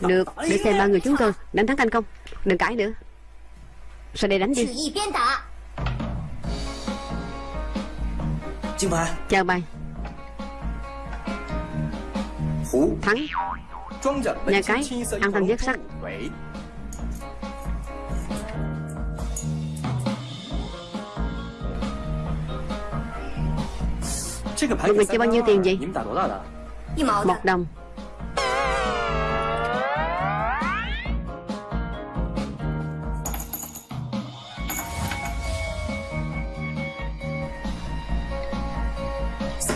[SPEAKER 1] Được. Để xem ba người chúng tôi đánh thắng thành công Đừng cãi nữa. Sao đây đánh
[SPEAKER 3] 只
[SPEAKER 1] đi
[SPEAKER 5] Chào bà
[SPEAKER 1] Chào
[SPEAKER 5] bà
[SPEAKER 1] Thắng. Nhà cái. ăn thanh giác sắc Tụi mình chơi bao nhiêu tiền vậy? Một
[SPEAKER 3] đồng.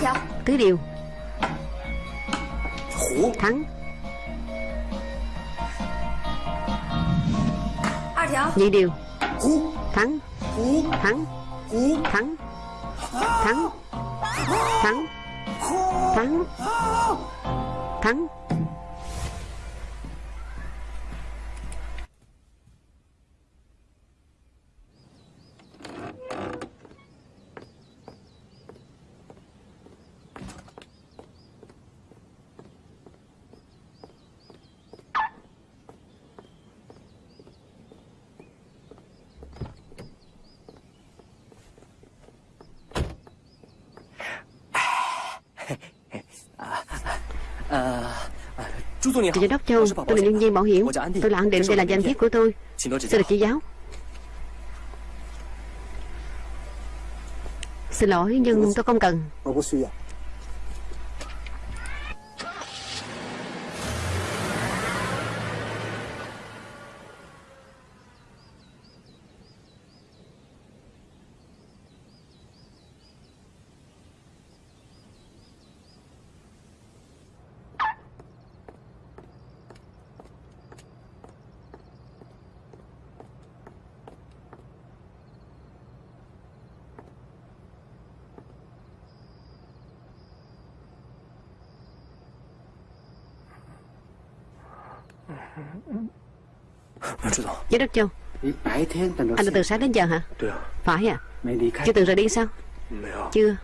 [SPEAKER 3] không?
[SPEAKER 1] Tứ điều. Thắng.
[SPEAKER 3] Hai điều,
[SPEAKER 1] nhị điều. Thắng. Thắng. Thắng. Thắng. Thắng. Thắng. Thắng. chú Giám đốc Châu, tôi là nhân viên bảo hiểm. Tôi là An Định, đây là danh thiếp của tôi. Xin được chỉ giáo. Xin lỗi, nhưng tôi không cần. Giới đốc Châu Anh đã từ sáng đến giờ hả? Phải à?
[SPEAKER 2] Chưa
[SPEAKER 1] từng rời đi sao? Chưa.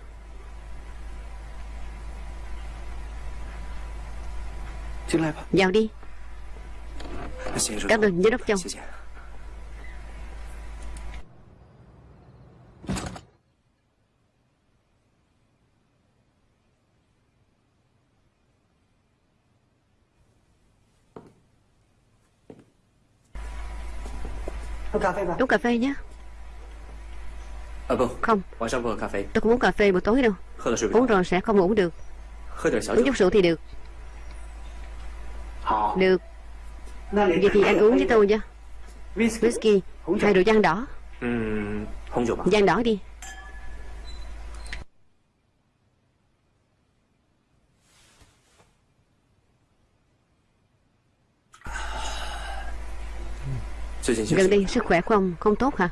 [SPEAKER 1] Vào đi. Cảm ơn giới đốc Châu.
[SPEAKER 5] cà phê vào.
[SPEAKER 1] Uống cà phê nhé Không. Tôi cũng uống cà phê buổi tối đâu. Uống rồi sẽ không ngủ được. Uống chút rượu thì được. Được. Vậy thì anh uống với tôi nha.
[SPEAKER 2] Whisky.
[SPEAKER 1] Hay rượu. giang đỏ.
[SPEAKER 5] Không rượu bia.
[SPEAKER 1] Giang đỏ đi. Gần đây sức khỏe của ông không tốt hả?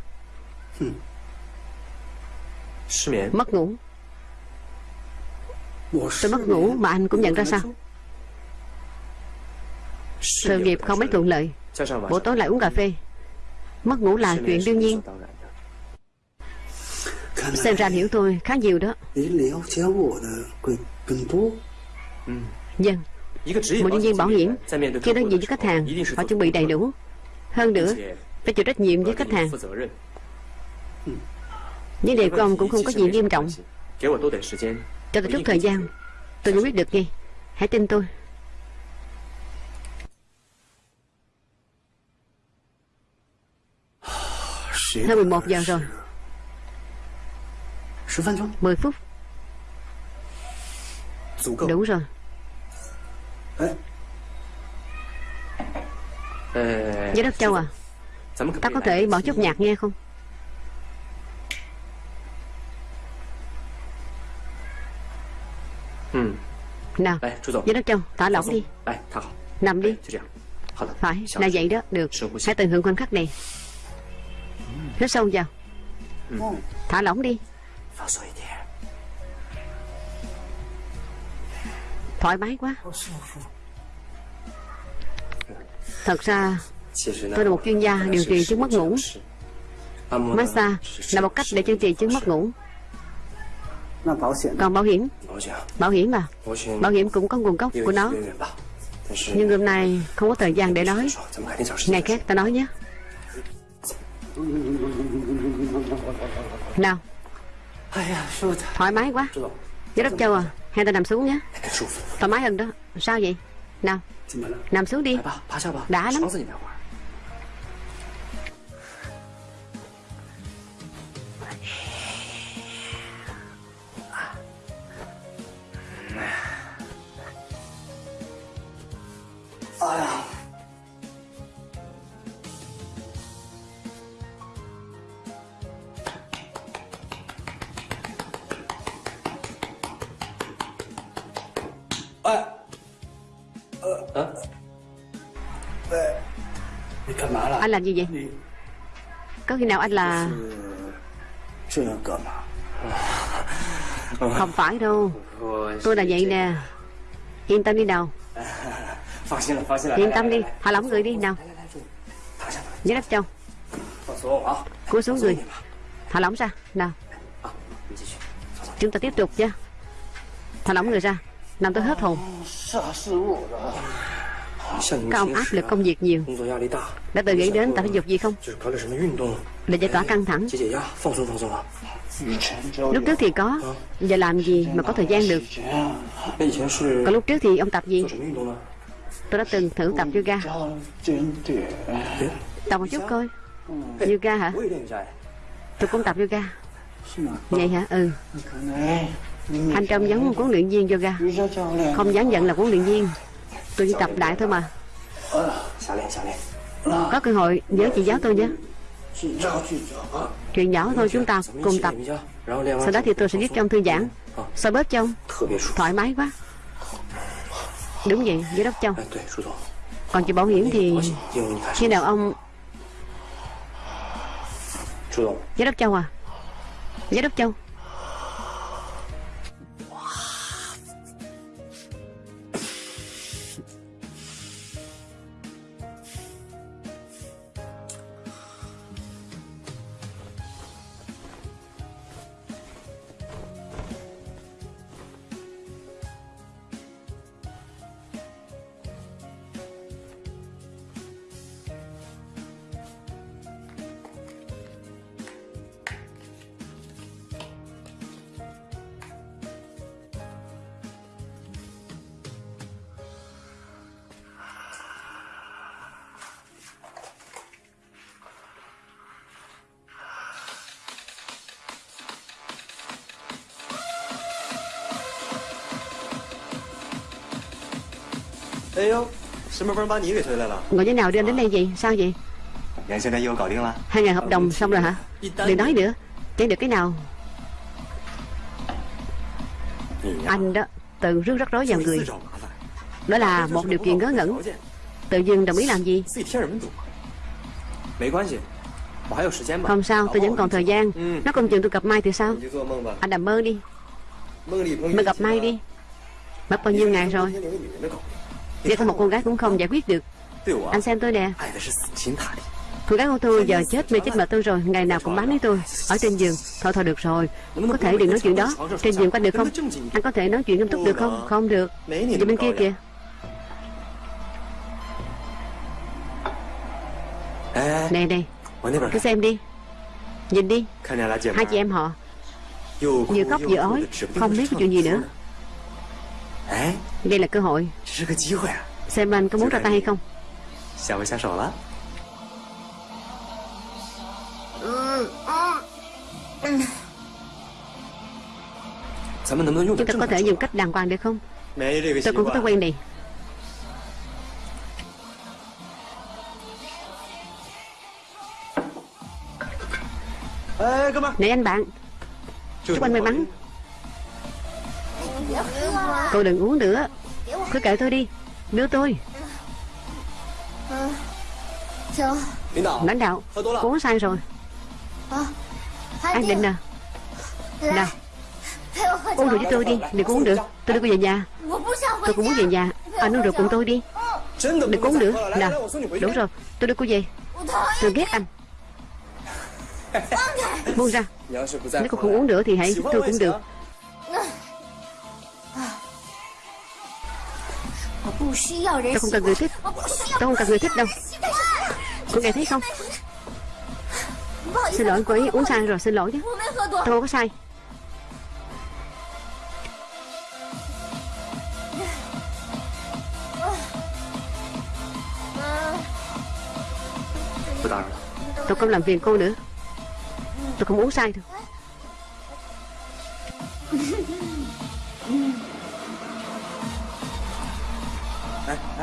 [SPEAKER 1] Mất ngủ. Tôi mất ngủ mà anh cũng nhận ra sao? Sự nghiệp không mấy thuận lợi. Buổi tối lại uống cà phê. Mất ngủ là chuyện đương nhiên. Xem ra hiểu tôi khá nhiều đó. Dân
[SPEAKER 5] vâng.
[SPEAKER 1] Một nhân viên bảo hiểm. Khi đối diện với khách hàng
[SPEAKER 5] Họ
[SPEAKER 1] chuẩn bị đầy đủ. Hơn nữa, phải chịu trách nhiệm với khách hàng. Vấn đề của ông cũng không có gì nghiêm trọng. Cho tôi chút thời gian Tôi cũng biết được ngay. Hãy tin tôi. Hơn 11 giờ rồi. 10 phút. Đủ rồi. Giới đất Châu à? ta có thể bỏ chút nhạc nghe không? Nào Giới đất Châu thả lỏng đi. Nằm đi. Phải là vậy đó Được. Hãy tận hưởng khoảnh khắc này. Hít sâu vào. Thả lỏng đi. Thoải mái quá. Thật ra, tôi là một chuyên gia điều trị chứng mất ngủ. Massage là một cách để chữa trị chứng mất ngủ. Còn bảo hiểm? Bảo hiểm à? Bảo hiểm cũng có nguồn gốc của nó. Nhưng hôm nay không có thời gian để nói. Ngày khác ta nói nhé. Nào. Thoải mái quá. Giám đốc Châu à Hai ta nằm xuống nhé. Thoải mái hơn đó. Sao vậy? Nào. Nằm xuống đi. Đã lắm.
[SPEAKER 2] Oh,
[SPEAKER 1] Anh làm gì vậy? Có khi nào anh là Không phải đâu. Tôi là vậy nè. Yên tâm đi nào. Yên tâm đi. Thả lỏng người đi nào.
[SPEAKER 5] Nhớ đắp trong
[SPEAKER 1] Cúi xuống người. Thả lỏng ra. Nào. Chúng ta tiếp tục nhé. Thả lỏng người ra. Làm tôi hết hồn. Các ông áp lực công việc nhiều. Đã tự nghĩ đến tập thể dục gì không? Để giải tỏa căng thẳng. Lúc trước thì có. Giờ làm gì mà có thời gian được? Còn lúc trước thì ông tập gì? Tôi đã từng thử tập yoga. Tập một chút coi. Yoga hả? Tôi cũng tập yoga. Vậy hả? Ừ. Anh Trâm giống huấn luyện viên yoga. Không dám giận là huấn luyện viên. Tôi chỉ tập đại thôi mà. Có cơ hội nhớ chị giáo tôi nhé. Chuyện nhỏ thôi chúng ta cùng tập. Sau đó thì tôi sẽ giúp trong thư giãn. Sao bớt cho Thoải mái quá. Đúng vậy, giám đốc Châu Còn chị bảo hiểm thì Khi nào ông Giám đốc Châu à? Giám đốc Châu
[SPEAKER 4] 哎呦，什么风把你给吹来了？
[SPEAKER 1] Ngồi thế nào đưa anh đến đây vậy Sao vậy
[SPEAKER 4] 连现在又搞定了。
[SPEAKER 1] Hai ngày hợp đồng xong rồi hả Đừng nói nữa Chẳng được cái nào
[SPEAKER 5] 你呀，
[SPEAKER 1] Anh đó tự rước rắc rối vào
[SPEAKER 4] 自
[SPEAKER 1] người
[SPEAKER 4] 找麻烦，
[SPEAKER 1] Đó là một điều kiện ngớ ngẩn
[SPEAKER 4] 条件
[SPEAKER 1] Tự dưng đồng ý làm gì
[SPEAKER 4] 自己添什么堵啊？
[SPEAKER 5] 没关系，我还有时间吧。
[SPEAKER 1] Không sao tôi vẫn còn thời gian
[SPEAKER 4] Ừ.
[SPEAKER 1] Nó không chừng tôi gặp Mai thì sao
[SPEAKER 4] 你就做梦吧，
[SPEAKER 1] Anh nằm mơ đi
[SPEAKER 4] 梦里碰
[SPEAKER 1] Mà gặp Mai đi Mất bao nhiêu ngày rồi Việc một con gái cũng không giải quyết được. Anh xem tôi nè. Cô gái của tôi giờ chết mê chết mệt tôi rồi. Ngày nào cũng bán với tôi. Ở trên giường. Thôi thôi được rồi. Có thể đừng nói chuyện đó. Trên giường có được không? Anh có thể nói chuyện nghiêm túc được không? Không được.
[SPEAKER 4] Vì
[SPEAKER 1] bên kia kìa. Nè nè. Cứ xem đi. Nhìn đi. Hai chị em họ. Vừa khóc vừa ói Không biết cái chuyện gì nữa. Đây là cơ hội. Xem anh có muốn ra tay hay không? Chúng ta có thể dùng cách đàng hoàng được không? Tôi cũng có thói quen này. Này anh bạn Chúc anh may mắn. Cô đừng uống nữa. Cứ kệ tôi đi. Đưa tôi. Lãnh đạo uống sai rồi. Anh
[SPEAKER 3] định
[SPEAKER 1] nè.
[SPEAKER 3] à?
[SPEAKER 1] Nào. Uống rượu với tôi đi Đừng có uống được. Tôi đưa cô về nhà. Tôi cũng muốn về nhà. Anh uống rượu cùng tôi đi. Đừng có uống
[SPEAKER 5] được.
[SPEAKER 1] Nào. Đúng rồi. Tôi đưa cô về. Tôi ghét anh. Buông ra. Nếu cô không uống nữa thì hãy Tôi cũng được. Tao không cần người thích. Tao không cần người thích đâu. Cô nghe thấy không? Xin lỗi, cô ấy uống sai rồi, xin lỗi nhé. Tao không có sai Tôi không làm phiền cô nữa. Tôi không uống sai
[SPEAKER 4] được.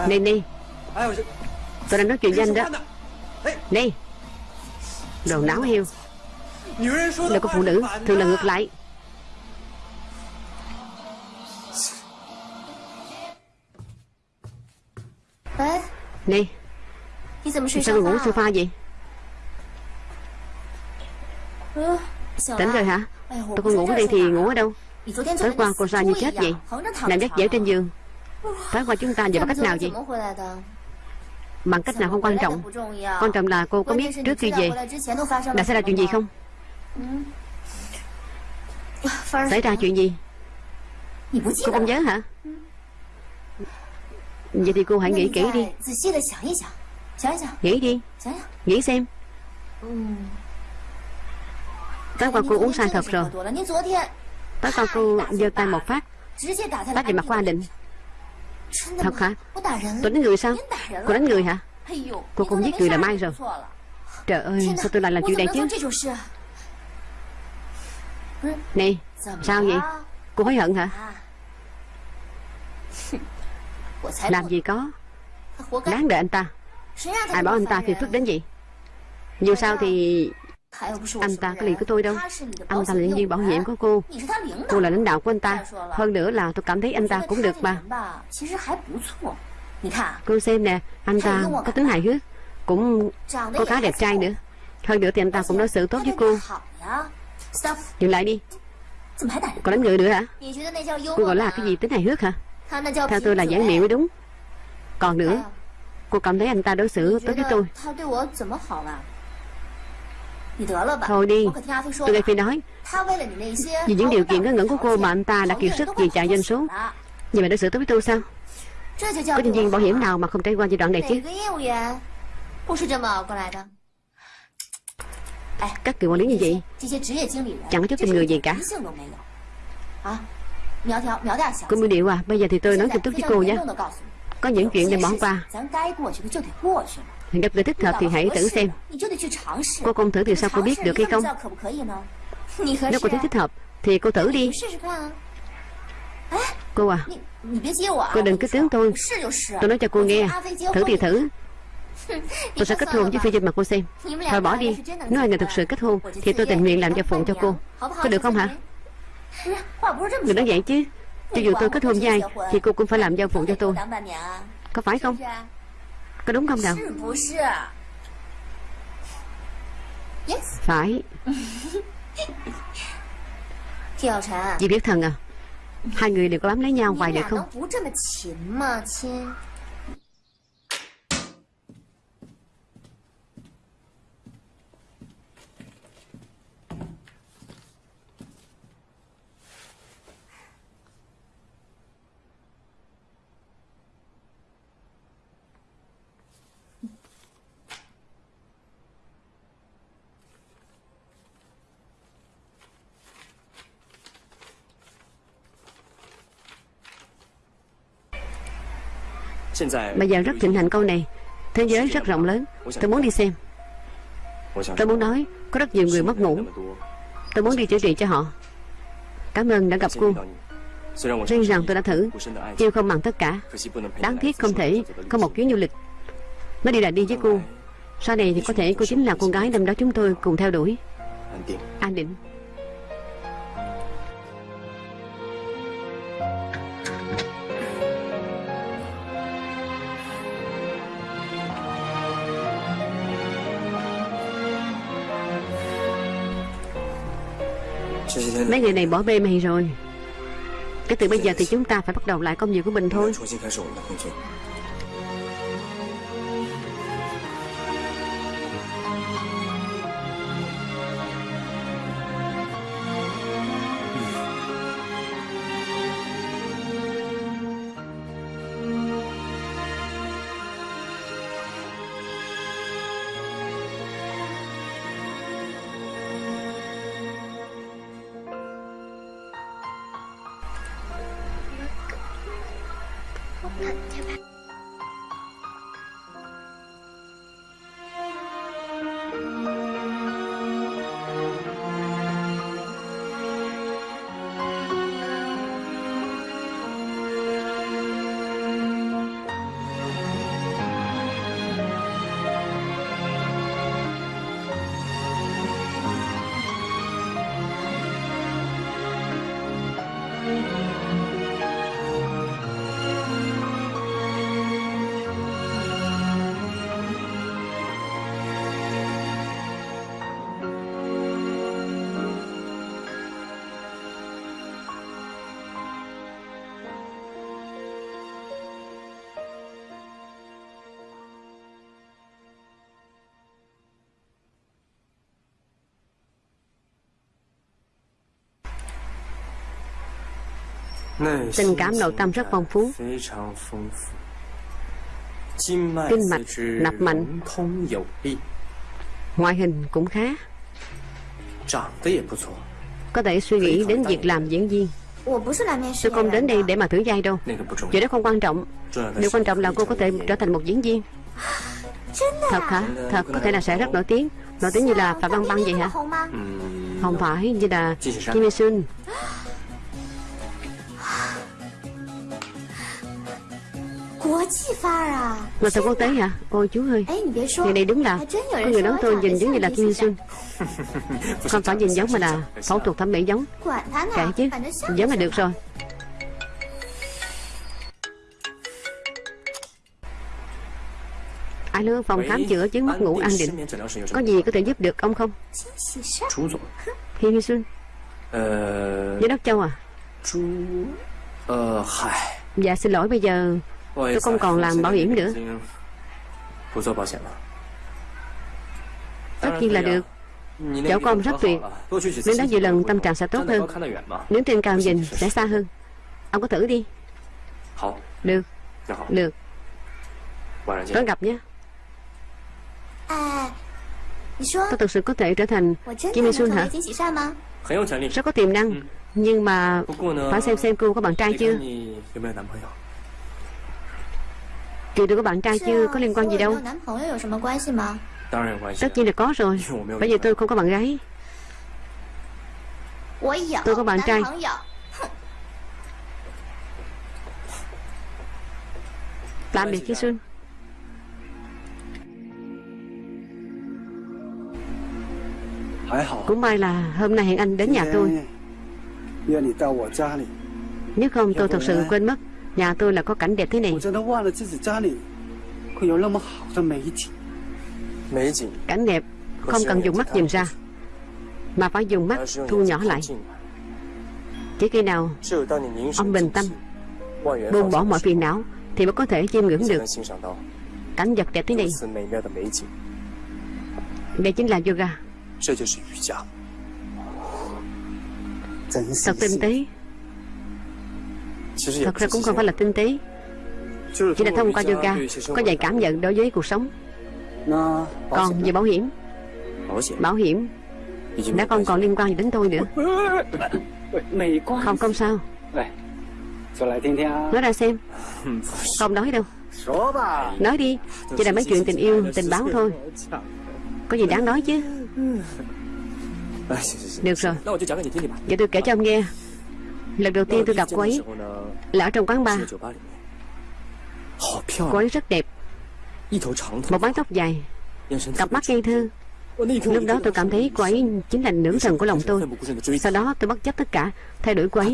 [SPEAKER 1] Này
[SPEAKER 4] Ni
[SPEAKER 1] Tôi đang nói chuyện với anh đó. Ni Đồ náo heo. Đời
[SPEAKER 4] có
[SPEAKER 1] phụ nữ, thường là ngược lại.
[SPEAKER 3] Ni
[SPEAKER 1] Sao ngủ sofa vậy? Tỉnh rồi hả? Tôi
[SPEAKER 3] còn
[SPEAKER 1] ngủ
[SPEAKER 3] đi
[SPEAKER 1] thì ngủ ở đâu? Tối qua cô ra như chết vậy. Nằm dắt dễ trên giường. Phải qua chúng ta
[SPEAKER 3] vậy
[SPEAKER 1] bằng cách nào vậy? Bằng cách nào không quan trọng. Quan trọng là cô có biết trước khi về Đã xảy ra chuyện gì không? Xảy ra chuyện gì? Cô không nhớ hả? Vậy thì cô hãy nghĩ kỹ đi. Nghĩ đi. Nghĩ xem. Tối qua cô uống sai thật rồi. Tối qua cô giơ tay một phát. Bác về mặt của anh định. Thật hả Tôi đánh người sao? Cô đánh người hả? Cô không giết người là
[SPEAKER 3] mai
[SPEAKER 1] rồi. Trời ơi sao tôi lại làm chuyện này chứ?
[SPEAKER 3] Này
[SPEAKER 1] sao vậy? Cô hối hận hả? Làm gì có? Đáng đợi anh ta. Ai bảo anh ta phiền phức đến vậy Dù sao thì anh ta có lì của tôi đâu. Anh ta là nhân viên bảo hiểm của cô. Cô là lãnh đạo của anh ta. Hơn nữa là tôi cảm thấy anh ta cũng được mà. Cô xem nè, Anh ta có tính hài hước, Cũng có khá đẹp trai nữa. Hơn nữa thì anh ta cũng đối xử tốt với cô. Dừng lại đi. Còn đánh người nữa hả? Cô gọi là cái gì, tính hài hước hả? Theo tôi là giảng miệng mới đúng. Còn nữa, Cô cảm thấy anh ta đối xử tốt với tôi. Thôi đi, tôi nghe phi nói Vì những điều kiện ngớ ngẩn của cô mà anh ta đã kiệt sức vì chạy doanh số Vậy mà đối xử tốt với tôi sao? Có nhân viên bảo hiểm nào mà không trải qua giai đoạn này chứ? Các người quản lý như vậy Chẳng có chút tình người gì cả Cô Mưu Điệu à Bây giờ thì tôi nói nghiêm túc với cô nhé Có những chuyện để bỏ qua Gặp người thích hợp thì hãy thử xem. Cô không thử thì sao cô biết được hay không? Nếu cô thấy thích hợp Thì cô thử đi. Cô à Cô đừng cứ tướng tôi. Tôi nói cho cô nghe. Thử thì thử. Tôi sẽ kết hôn với phi trên mặt cô xem. Thôi bỏ đi. Nếu
[SPEAKER 3] hai
[SPEAKER 1] người thực sự kết hôn Thì tôi tình nguyện làm gia
[SPEAKER 3] phụng
[SPEAKER 1] cho cô. Có được không hả? Đừng nói vậy chứ. Cho dù tôi kết hôn với ai Thì cô cũng phải làm gia phụng cho tôi. Có phải không? Có đúng không nào? Phải. Chị biết thần à? Hai người đều có bám lấy nhau hoài được không? Bây giờ rất thịnh hành câu này. Thế giới rất rộng lớn. Tôi muốn đi xem. Tôi muốn nói Có rất nhiều người mất ngủ. Tôi muốn đi chữa trị cho họ. Cảm ơn đã gặp cô. Riêng rằng tôi đã thử. Yêu không bằng tất cả. Đáng tiếc không thể có một chuyến du lịch. Mới đi là đi với cô. Sau này thì có thể cô chính là con gái năm đó chúng tôi cùng theo đuổi. An định. Mấy người này bỏ bê mày rồi. Cái từ bây giờ thì chúng ta phải bắt đầu lại công việc của mình thôi Tình cảm nội tâm rất phong phú. Kinh mạch nạp mạnh. Ngoại hình cũng khá. Có thể suy nghĩ đến việc làm diễn viên. Tôi không đến đây để mà thử vai đâu. Chuyện đó không quan trọng. Điều quan trọng là cô có thể trở thành một diễn viên. Thật hả? Thật có thể là sẽ rất nổi tiếng. Nổi tiếng như là Phạm Văn Băng vậy hả? Không phải như là
[SPEAKER 5] Kim
[SPEAKER 1] Hy Sun. Mà tàu quốc tế hả? Ôi chú ơi. Người này đúng là Có người nói tôi nhìn giống như là Kim
[SPEAKER 3] Xuân.
[SPEAKER 1] Không phải nhìn giống mà là phẫu thuật thẩm mỹ giống.
[SPEAKER 3] Kệ chứ.
[SPEAKER 1] Giống là được rồi. Alo, phòng khám chữa chứng mất ngủ an định. Có gì có thể giúp được ông không? Hi Hi
[SPEAKER 5] Xuân.
[SPEAKER 1] Giám đốc Châu à? Dạ xin lỗi bây giờ Tôi không còn làm bảo hiểm nữa. Tất nhiên là được.
[SPEAKER 5] Cháu
[SPEAKER 1] con rất tuyệt Nếu đó nhiều lần tâm trạng sẽ tốt hơn. Nếu trên cao nhìn
[SPEAKER 5] sẽ
[SPEAKER 1] xa hơn. Ông có thử đi. Được. Được. Tối gặp nhé. Tôi thực sự có thể trở thành Kim Sun hả? Rất có tiềm năng, Nhưng mà Phải xem xem cô có bạn trai chưa. Chuyện được có bạn trai
[SPEAKER 3] chứ
[SPEAKER 1] có liên quan gì đâu. Tất nhiên là có rồi. Bởi vì tôi không có bạn gái. Tôi có bạn trai. Tạm biệt Khi Xuân. Cũng may là hôm nay hẹn anh đến nhà tôi. Nếu không tôi thật sự quên mất. Nhà tôi là có cảnh đẹp thế này. Cảnh đẹp không cần dùng mắt nhìn ra Mà phải dùng mắt thu nhỏ lại. Chỉ khi nào ông bình tâm Buông bỏ mọi phiền não Thì mới có thể chiêm ngưỡng được. Cảnh vật đẹp thế này. Đây chính là yoga. Thật tinh tế. Thật ra cũng không phải là tinh tế. Chỉ là thông qua yoga Có vài cảm nhận đối với cuộc sống. Còn về bảo hiểm. Bảo hiểm. Đã không còn liên quan gì đến tôi nữa. Không không sao. Nói ra xem. Không nói đâu. Nói đi. Chỉ là mấy chuyện tình yêu, tình báo thôi. Có gì đáng nói chứ? Được rồi. Vậy tôi kể cho ông nghe. Lần đầu tiên tôi gặp cô ấy. Là ở trong quán bar. Cô ấy rất đẹp. Một mái tóc dài. Cặp mắt ngây thơ. Lúc đó tôi cảm thấy cô ấy chính là nữ thần của lòng tôi. Sau đó tôi bất chấp tất cả, Thay đổi cô ấy.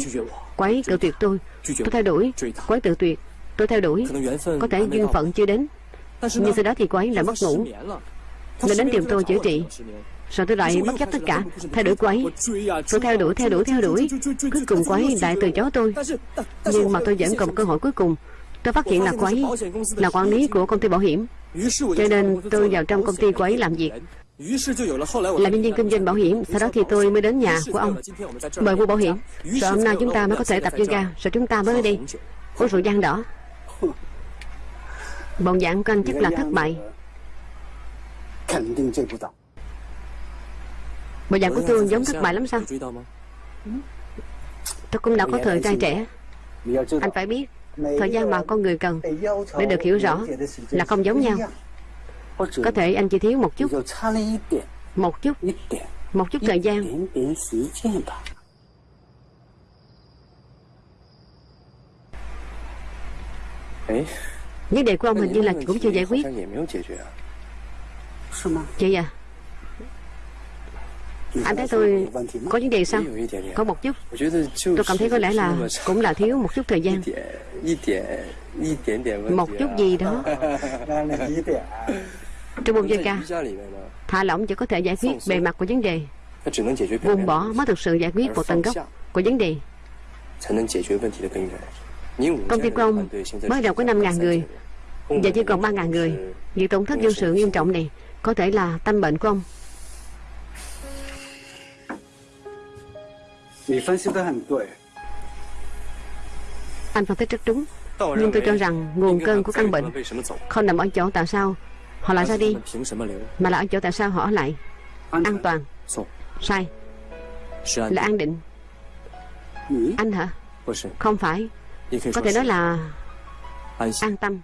[SPEAKER 1] Cô ấy cự tuyệt tôi. Tôi thay đổi. Cô ấy tự tuyệt. Tôi theo đuổi Có thể duyên phận chưa đến. Nhưng sau đó thì cô ấy lại mất ngủ. Nên đến tìm tôi chữa trị. Rồi tôi
[SPEAKER 5] đòi
[SPEAKER 1] bất chấp tất cả Thay đổi cô ấy Tôi theo đuổi, theo đuổi, theo đuổi Cuối cùng cô ấy lại từ chối tôi Nhưng mà tôi vẫn còn cơ hội cuối cùng Tôi phát hiện là cô ấy Là quản lý của công ty bảo hiểm Cho nên tôi vào trong công ty cô ấy làm việc là nhân viên kinh doanh bảo hiểm Sau đó thì tôi mới đến nhà của ông Mời mua bảo hiểm Rồi hôm nay chúng ta mới có thể tập yoga Rồi chúng ta mới đi Uống rượu giang đỏ Bọn dạng của anh chắc là thất bại Bộ dạng của tôi giống thất bại lắm sao? Tôi cũng đã có thời gian trẻ.
[SPEAKER 6] Anh
[SPEAKER 1] phải biết Thời gian mà con người cần Để được hiểu rõ Là không giống nhau. Có thể anh chỉ thiếu một chút. Một chút. Một chút thời gian. Vấn đề của ông hình như là cũng chưa giải quyết. Chị à? Anh thấy tôi
[SPEAKER 6] có
[SPEAKER 1] vấn đề sao?
[SPEAKER 5] Có
[SPEAKER 1] một chút. Tôi cảm thấy có lẽ là cũng là thiếu một chút thời gian. Một chút gì đó. Trong
[SPEAKER 5] một giây ca,
[SPEAKER 1] Thả lỏng chỉ có thể giải quyết bề mặt của vấn đề. Buông bỏ mới thực sự giải quyết một tầng gốc của vấn đề. Công ty của ông mới đầu có 5.000 người. Giờ chỉ còn 3.000 người. Việc tổn thất dân sự nghiêm trọng này Có thể là tâm bệnh của ông.
[SPEAKER 6] 你分析的很对。
[SPEAKER 1] Anh phân tích rất đúng
[SPEAKER 5] 但我
[SPEAKER 1] Nhưng
[SPEAKER 5] 认
[SPEAKER 1] tôi cho
[SPEAKER 5] 为
[SPEAKER 1] rằng
[SPEAKER 5] 应
[SPEAKER 1] nguồn
[SPEAKER 5] 该
[SPEAKER 1] cơn
[SPEAKER 5] 他
[SPEAKER 1] của
[SPEAKER 5] 在
[SPEAKER 1] căn
[SPEAKER 5] 于他
[SPEAKER 1] bệnh
[SPEAKER 5] 们为什么走，
[SPEAKER 1] Không nằm ở chỗ tại sao Họ lại
[SPEAKER 5] 而
[SPEAKER 1] ra
[SPEAKER 5] 是他
[SPEAKER 1] đi
[SPEAKER 5] 们凭什么留？
[SPEAKER 1] Mà là ở chỗ tại sao họ ở lại
[SPEAKER 6] 安
[SPEAKER 1] An toàn
[SPEAKER 5] 错，
[SPEAKER 1] Sai
[SPEAKER 5] 是安
[SPEAKER 1] Là an định
[SPEAKER 6] 你
[SPEAKER 1] Anh hả
[SPEAKER 5] 不是，
[SPEAKER 1] Không phải
[SPEAKER 5] 也可以
[SPEAKER 1] Có
[SPEAKER 5] 说
[SPEAKER 1] thể
[SPEAKER 5] 是
[SPEAKER 1] nói là
[SPEAKER 5] 安心。
[SPEAKER 1] an tâm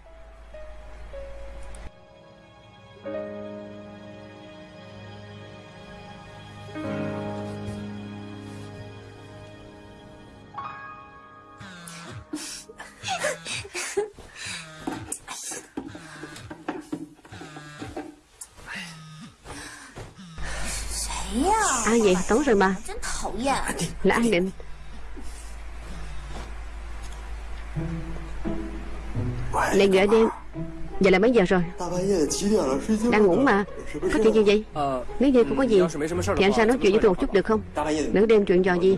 [SPEAKER 1] tối rồi mà. Là anh Định? Này gửi đêm Giờ là mấy giờ rồi? Đang ngủ mà. Có chuyện gì vậy? Nếu như không có gì Thì anh ra nói chuyện với tôi một chút được không? Nửa đêm chuyện trò gì?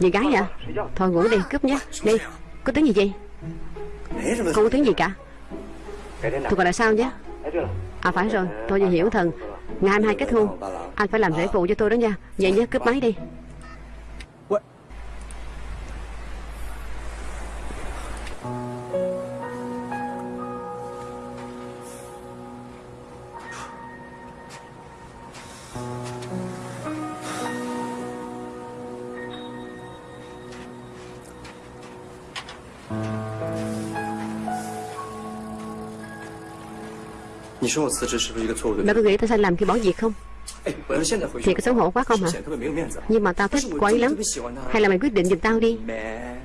[SPEAKER 1] Gì gái à Thôi ngủ đi cướp nhé. Đi. Có tiếng gì vậy? Không có tiếng gì cả? Tôi gọi là sao nhé? À phải rồi. Tôi vừa hiểu thần. Ngày mai kết hôn. Anh phải làm rễ phụ cho tôi đó nha. Vậy nhé cướp máy đi. Bà có nghĩ tôi sai làm khi bỏ việc không?
[SPEAKER 5] 哎，我要是现在回去
[SPEAKER 1] Thì có xấu hổ quá không hả
[SPEAKER 5] 显得特别没有面子。
[SPEAKER 1] Nhưng mà tao
[SPEAKER 5] 但
[SPEAKER 1] thích
[SPEAKER 5] 是我
[SPEAKER 1] cô ấy
[SPEAKER 5] 真的
[SPEAKER 1] lắm
[SPEAKER 5] 特别喜欢他。
[SPEAKER 1] Hay là mày quyết định giùm tao đi
[SPEAKER 5] 没，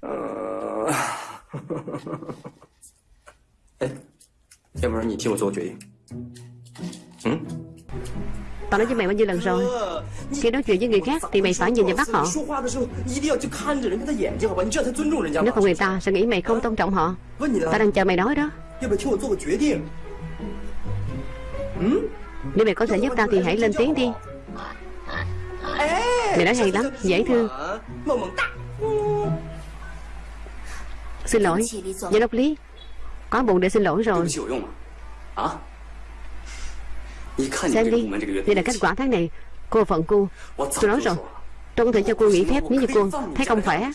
[SPEAKER 5] 呃，哎，要不然你替我做个决定。嗯，
[SPEAKER 1] Tao nói với mày bao nhiêu lần rồi Khi nói chuyện với người khác thì mày phải nhìn vào mắt họ
[SPEAKER 5] 说话的时候一定要去看着人家的眼睛，好吧？你这样才尊重人家
[SPEAKER 1] Nếu
[SPEAKER 5] 嘛
[SPEAKER 1] không。người ta sẽ nghĩ mày không tôn trọng họ
[SPEAKER 5] 问你
[SPEAKER 1] Tao
[SPEAKER 5] 了，
[SPEAKER 1] đang chờ mày nói đó
[SPEAKER 5] 要不要替我做个决定？
[SPEAKER 1] nếu mày có thể giúp tao thì hãy lên tiếng đi. Mày nói hay lắm, dễ thương. Xin lỗi, giám đốc Lý. Quá buồn để xin lỗi rồi. Xem đi, đây là kết quả tháng này. Cô phận cô. Tôi nói rồi. Tôi có thể cho cô nghỉ phép nếu như cô thấy không khỏe.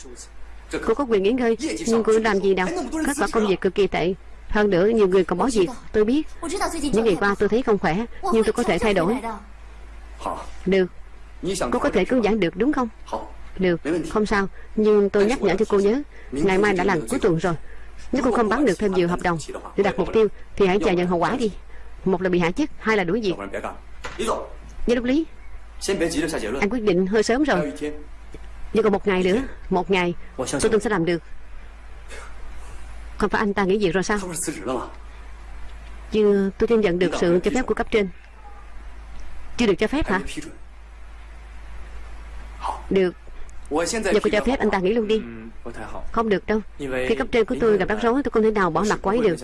[SPEAKER 1] Cô có quyền nghỉ ngơi Nhưng cô làm gì đâu. Kết quả công việc cực kỳ tệ. Hơn nữa nhiều người còn bỏ việc Tôi biết. Những ngày qua tôi thấy không khỏe Nhưng tôi có thể thay đổi. Được. Cô có thể cứu giảng được đúng không? Được. Không sao Nhưng tôi nhắc nhở cho cô nhớ Ngày mai đã là cuối tuần rồi. Nếu cô không bán được thêm nhiều hợp đồng Để đặt mục tiêu Thì hãy chờ nhận hậu quả đi. Một là bị hạ chức Hai là đuổi việc. Với lúc lý.
[SPEAKER 2] Anh
[SPEAKER 1] quyết định hơi sớm rồi. Nhưng còn một ngày nữa Một ngày Tôi tin sẽ làm được. Không phải anh ta nghĩ gì rồi sao? Chưa, tôi tin nhận được sự cho phép của cấp trên. Chưa được cho phép hả? Được. Giờ cô cho phép anh ta nghỉ luôn đi. Không được đâu. Khi cấp trên của tôi gặp rắc rối tôi không thể nào bỏ mặt quấy được.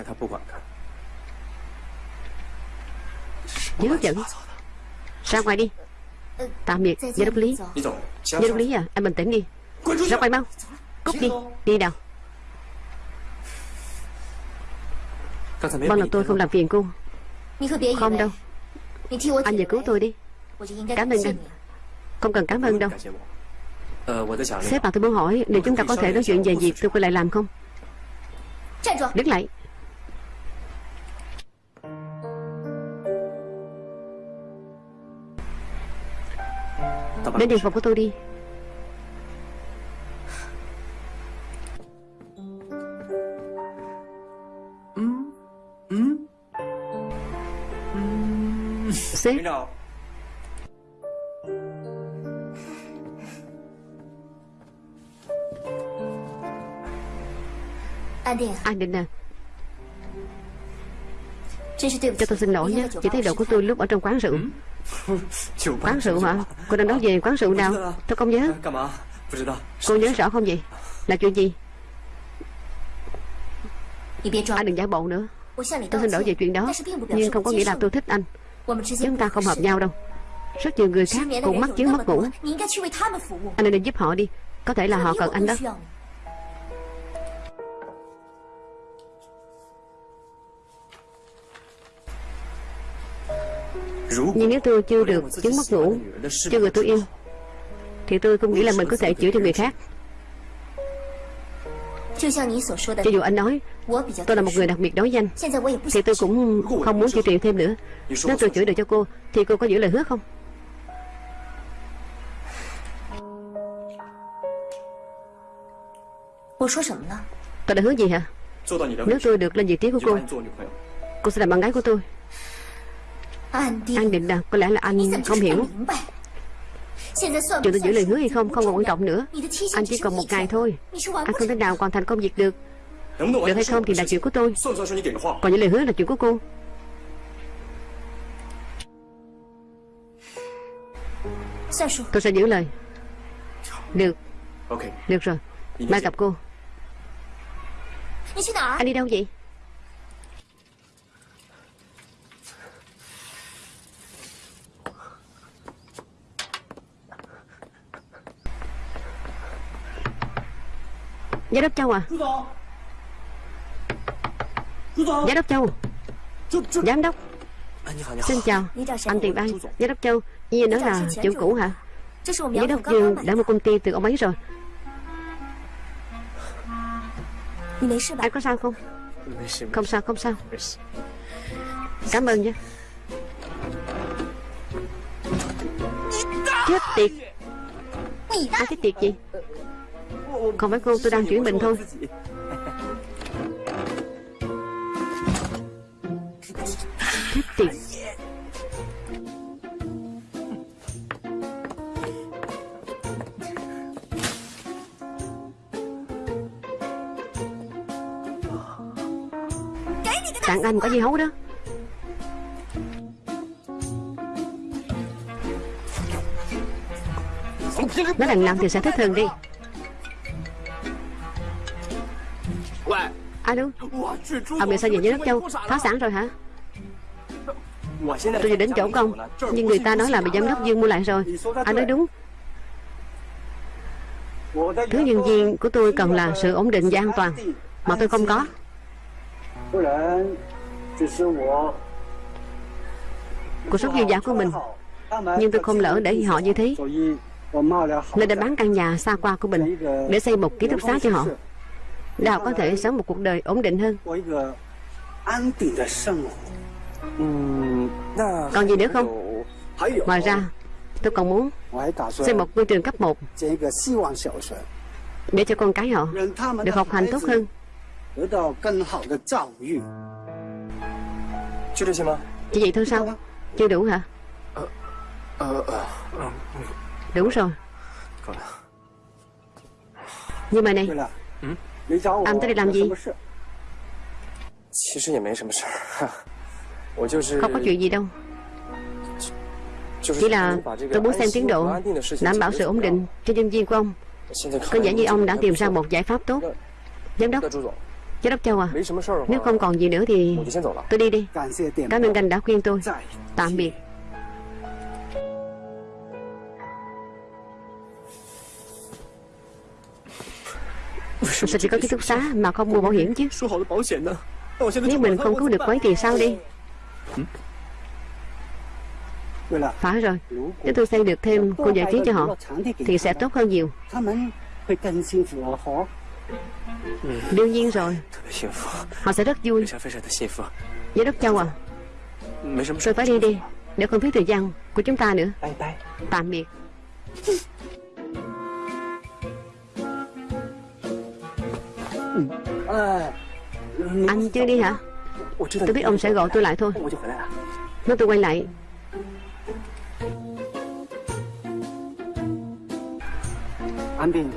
[SPEAKER 1] Dưới hấp dẫn Ra ngoài đi. Tạm biệt,
[SPEAKER 3] Gia
[SPEAKER 1] Đốc Lý. Gia Đốc Lý à, anh bình tĩnh đi.
[SPEAKER 5] Ra
[SPEAKER 1] ngoài mau. Cút đi, đi
[SPEAKER 5] nào. Mong
[SPEAKER 1] vâng là tôi không làm phiền cô. Không đâu. Anh về cứu tôi đi. Cảm ơn anh. Không cần cảm ơn đâu. Sếp bà tôi muốn hỏi Liệu chúng ta có thể nói chuyện về việc tôi quay lại làm không? Đứng lại. Đến điện phòng của tôi đi.
[SPEAKER 3] xếp
[SPEAKER 1] Anh Định à? Cho tôi xin lỗi nhé. Chỉ thấy
[SPEAKER 3] đồ
[SPEAKER 1] của tôi lúc ở trong quán rượu. Quán rượu hả? Cô đang nói về quán rượu nào? Tôi không nhớ. Cô nhớ rõ không vậy? Là chuyện gì?
[SPEAKER 3] Anh
[SPEAKER 1] đừng giả bộ nữa. Tôi xin lỗi về chuyện đó. Nhưng không có nghĩa là tôi thích anh. Chúng ta không hợp nhau đâu. Rất nhiều người khác cũng mắc chứng mất ngủ. Anh nên giúp họ đi. Có thể là họ cần anh đó. Nhưng nếu tôi chưa được chứng mất ngủ Chưa
[SPEAKER 5] được
[SPEAKER 1] tôi yêu Thì tôi không nghĩ là mình có thể chữa cho người khác.
[SPEAKER 3] Cho
[SPEAKER 1] dù anh nói Tôi là một người đặc biệt đối danh Thì tôi cũng không muốn chịu chuyện thêm nữa。Nếu tôi chửi được cho cô Thì cô có giữ lời hứa không？Tôi đã hứa gì
[SPEAKER 5] hả？Nếu
[SPEAKER 1] tôi được lên vị trí của cô Cô sẽ làm bạn gái của tôi。Anh định là có lẽ là anh không hiểu。Chuyện tôi giữ lời hứa hay không không còn quan trọng nữa. Anh chỉ còn một ngày thôi. Anh không thể nào còn thành công việc được. Được hay không thì là chuyện của tôi. Còn những lời hứa là chuyện của cô. Tôi sẽ giữ lời. Được. Được rồi. Mai gặp cô.
[SPEAKER 3] Anh
[SPEAKER 1] đi đâu vậy? À? Giám đốc Châu à? Giám đốc Châu. Giám đốc. Xin chào.
[SPEAKER 3] Anh
[SPEAKER 1] Tiền An Giám đốc Châu. Nhiên nói là chủ cũ hả? Giám đốc Dương đã
[SPEAKER 3] một
[SPEAKER 1] công ty từ ông ấy rồi.
[SPEAKER 3] Anh
[SPEAKER 1] có sao không? Không sao không sao. Cảm ơn nha Chết tiệt. Anh cái tiệt gì không phải cô, tôi đang chuyển bệnh thôi.
[SPEAKER 5] Thích
[SPEAKER 1] Chết tiệt. Tặng anh có gì hấu đó? Nói đằng nào thì sẽ thích thường đi.
[SPEAKER 5] À,
[SPEAKER 1] Alo Ông bị sao về với đất châu? Phá sản rồi hả? Tôi vừa đến chỗ của Nhưng người ta nói là bị giám đốc Dương mua lại rồi. Anh nói đúng. Thứ nhân viên của tôi cần là sự ổn định và an toàn, Mà tôi không có. Cuộc sống dư giả của mình, Nhưng tôi không lỡ để họ như thế. Nên đã bán căn nhà xa qua của mình Để xây một ký túc xá cho họ. Nào có thể sống một cuộc đời ổn định hơn. Còn gì nữa không? Ngoài ra Tôi còn muốn xây một ngôi trường cấp 1 Để cho con cái họ Được học hành tốt hơn. Chỉ vậy thôi sao? Chưa đủ hả? Đúng rồi. Nhưng mà này anh tới đây làm gì? Không có chuyện gì đâu Chỉ là tôi muốn xem tiến độ Đảm bảo sự ổn định cho nhân viên của ông。Có vẻ như ông đã tìm ra một giải pháp tốt。Giám đốc。Giám đốc Châu à Nếu không còn gì nữa thì Tôi đi đi。Cảm ơn anh đã khuyên tôi。Tạm biệt。Sao chỉ có ký túc xá mà không mua bảo hiểm chứ. Nếu mình không cứu được quấy thì sao đi? Phải rồi. Nếu tôi xây được thêm khu giải trí cho họ Thì sẽ tốt hơn nhiều.
[SPEAKER 6] Ừ.
[SPEAKER 1] Đương nhiên rồi. Họ sẽ rất vui. Giám đốc Châu à Tôi phải đi đi Để không phí thời gian của chúng ta nữa. Tạm biệt. Anh chưa đi hả? Tôi biết ông sẽ gọi tôi lại thôi. Nếu tôi quay lại.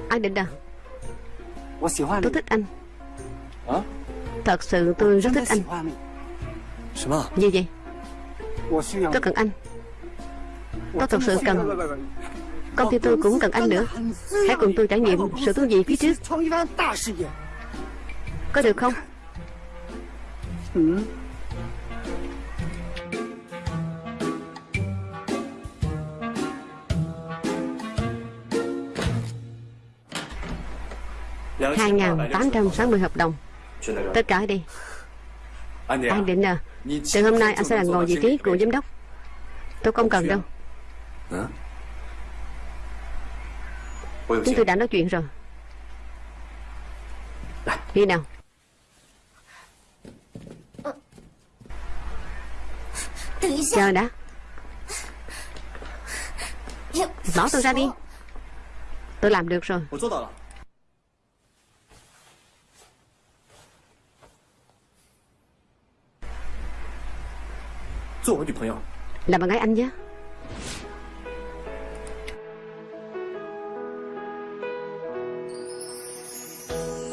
[SPEAKER 1] Anh Định à? Tôi thích anh. Thật sự tôi rất thích anh. Gì vậy? Tôi cần anh. Tôi thật sự cần Công ty tôi cũng cần anh nữa. Hãy cùng tôi trải nghiệm sự thú vị phía trước. Có được không?
[SPEAKER 5] Ừ. hai ngàn tám trăm sáu
[SPEAKER 1] mươi hợp đồng. Tất cả đi.
[SPEAKER 5] Anh
[SPEAKER 1] định à Từ hôm nay anh sẽ là ngồi vị trí của giám đốc. Tôi không cần đâu. Chúng tôi đã nói chuyện rồi. À. Đi nào.
[SPEAKER 3] 等一下
[SPEAKER 1] ，Chờ đã
[SPEAKER 3] 也
[SPEAKER 1] Bỏ tôi ra đi Tôi làm được rồi
[SPEAKER 5] 我做到了。做我女朋友
[SPEAKER 1] ，Là bạn gái anh nhé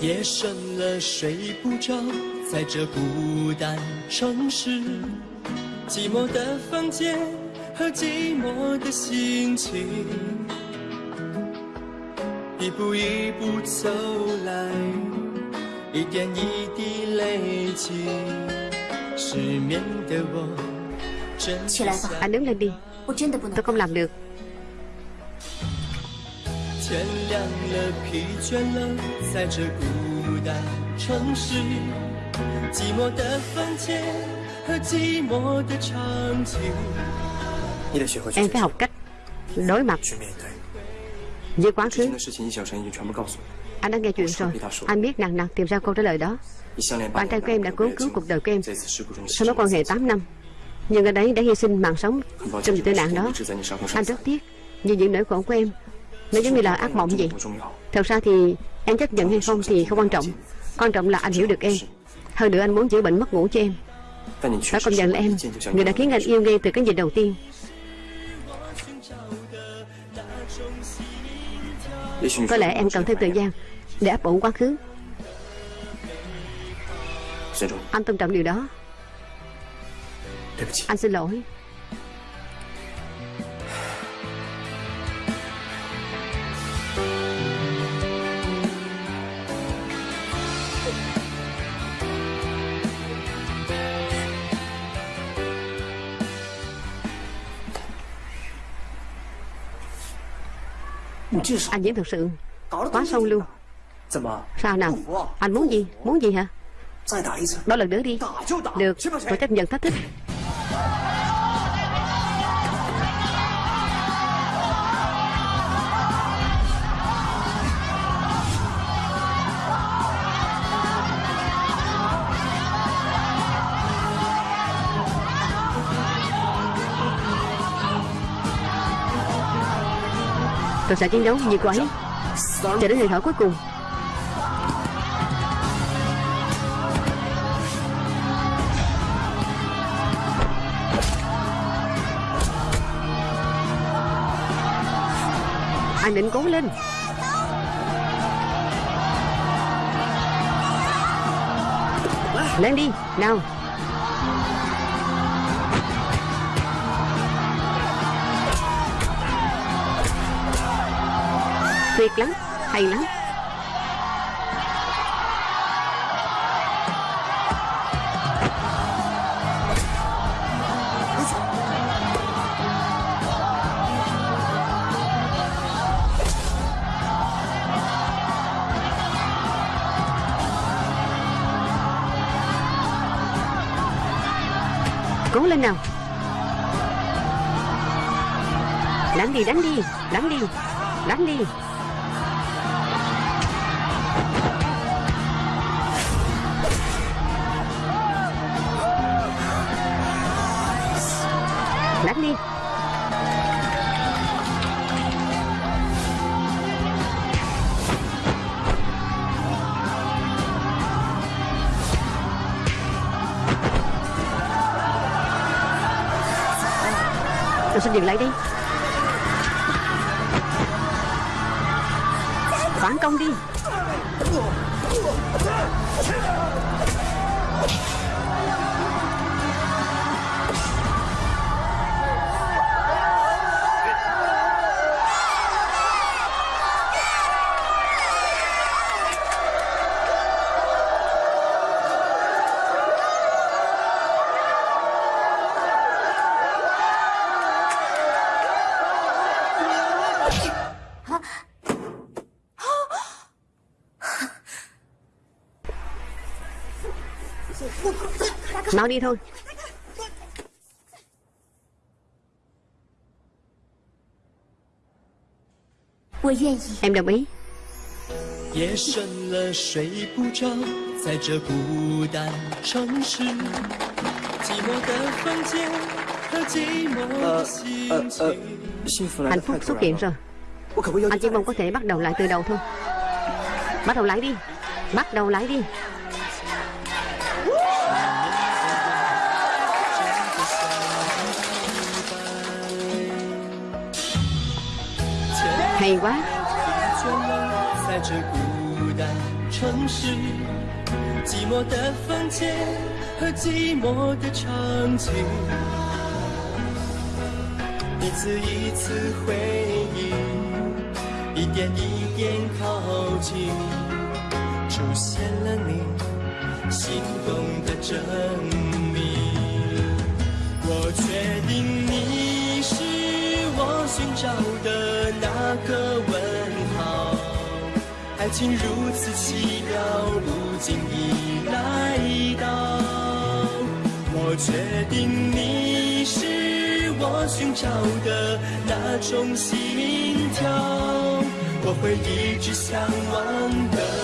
[SPEAKER 7] 夜深了，睡不着，在这孤单城市，寂寞的房间和寂寞的心情，一步一步走来，一点一滴累积，失眠的我真
[SPEAKER 3] 起来吧
[SPEAKER 1] Anh đứng lên đi
[SPEAKER 3] 我真的不能
[SPEAKER 1] Tôi。không làm được
[SPEAKER 7] 天亮了，疲倦了，在这孤单城市，寂寞的房间
[SPEAKER 1] Em phải học cách đối mặt với quá khứ Anh đã nghe chuyện rồi Anh biết nàng nàng tìm ra câu trả lời đó。Bạn trai của em đã cứu cứu cuộc đời của em Sau mối quan hệ 8 năm. Nhưng ở đấy đã hy sinh mạng sống trong tai nạn đó. Anh rất tiếc Vì những nỗi khổ của em. Nó giống như là ác mộng vậy. Thật ra thì em chấp nhận hay không thì không quan trọng. Quan trọng là anh hiểu được em. Hơn nữa anh muốn chữa bệnh mất ngủ cho em. Phải công nhận là em. Người đã khiến anh yêu ngay từ cái nhìn đầu tiên. Có lẽ em cần thêm thời gian Để áp ổn quá khứ. Anh tôn trọng điều đó. Anh xin lỗi. Anh diễn thật sự Quá sâu luôn Sao nào? Anh muốn gì? Muốn gì hả? Đó lần nữa đi. Được. Tôi chấp nhận thách thức. Tôi sẽ chiến đấu như cô ấy. Cho đến hơi thở cuối cùng. Anh định cố lên. Lên đi, nào. Tuyệt lắm, Hay lắm. Cố lên nào. Đánh đi đánh đi Đánh đi Đánh đi. Đánh đi. Tôi xin dừng lại đi. Phản công đi. đi thôi. Em đồng ý.
[SPEAKER 5] Ờ,
[SPEAKER 1] Hạnh phúc xuất hiện rồi. Anh chỉ mong có thể bắt đầu lại từ đầu thôi. Bắt đầu lái đi. Bắt đầu lái đi. Hay quá
[SPEAKER 7] 倦了，在这孤单城市，寂寞的房间和寂寞的场景，一次一次回忆，一点一点靠近，出现了你心动的证明。寻找的那个问号，爱情如此奇妙，不经意来到。我确定你是我寻找的那种心跳，我会一直向往的。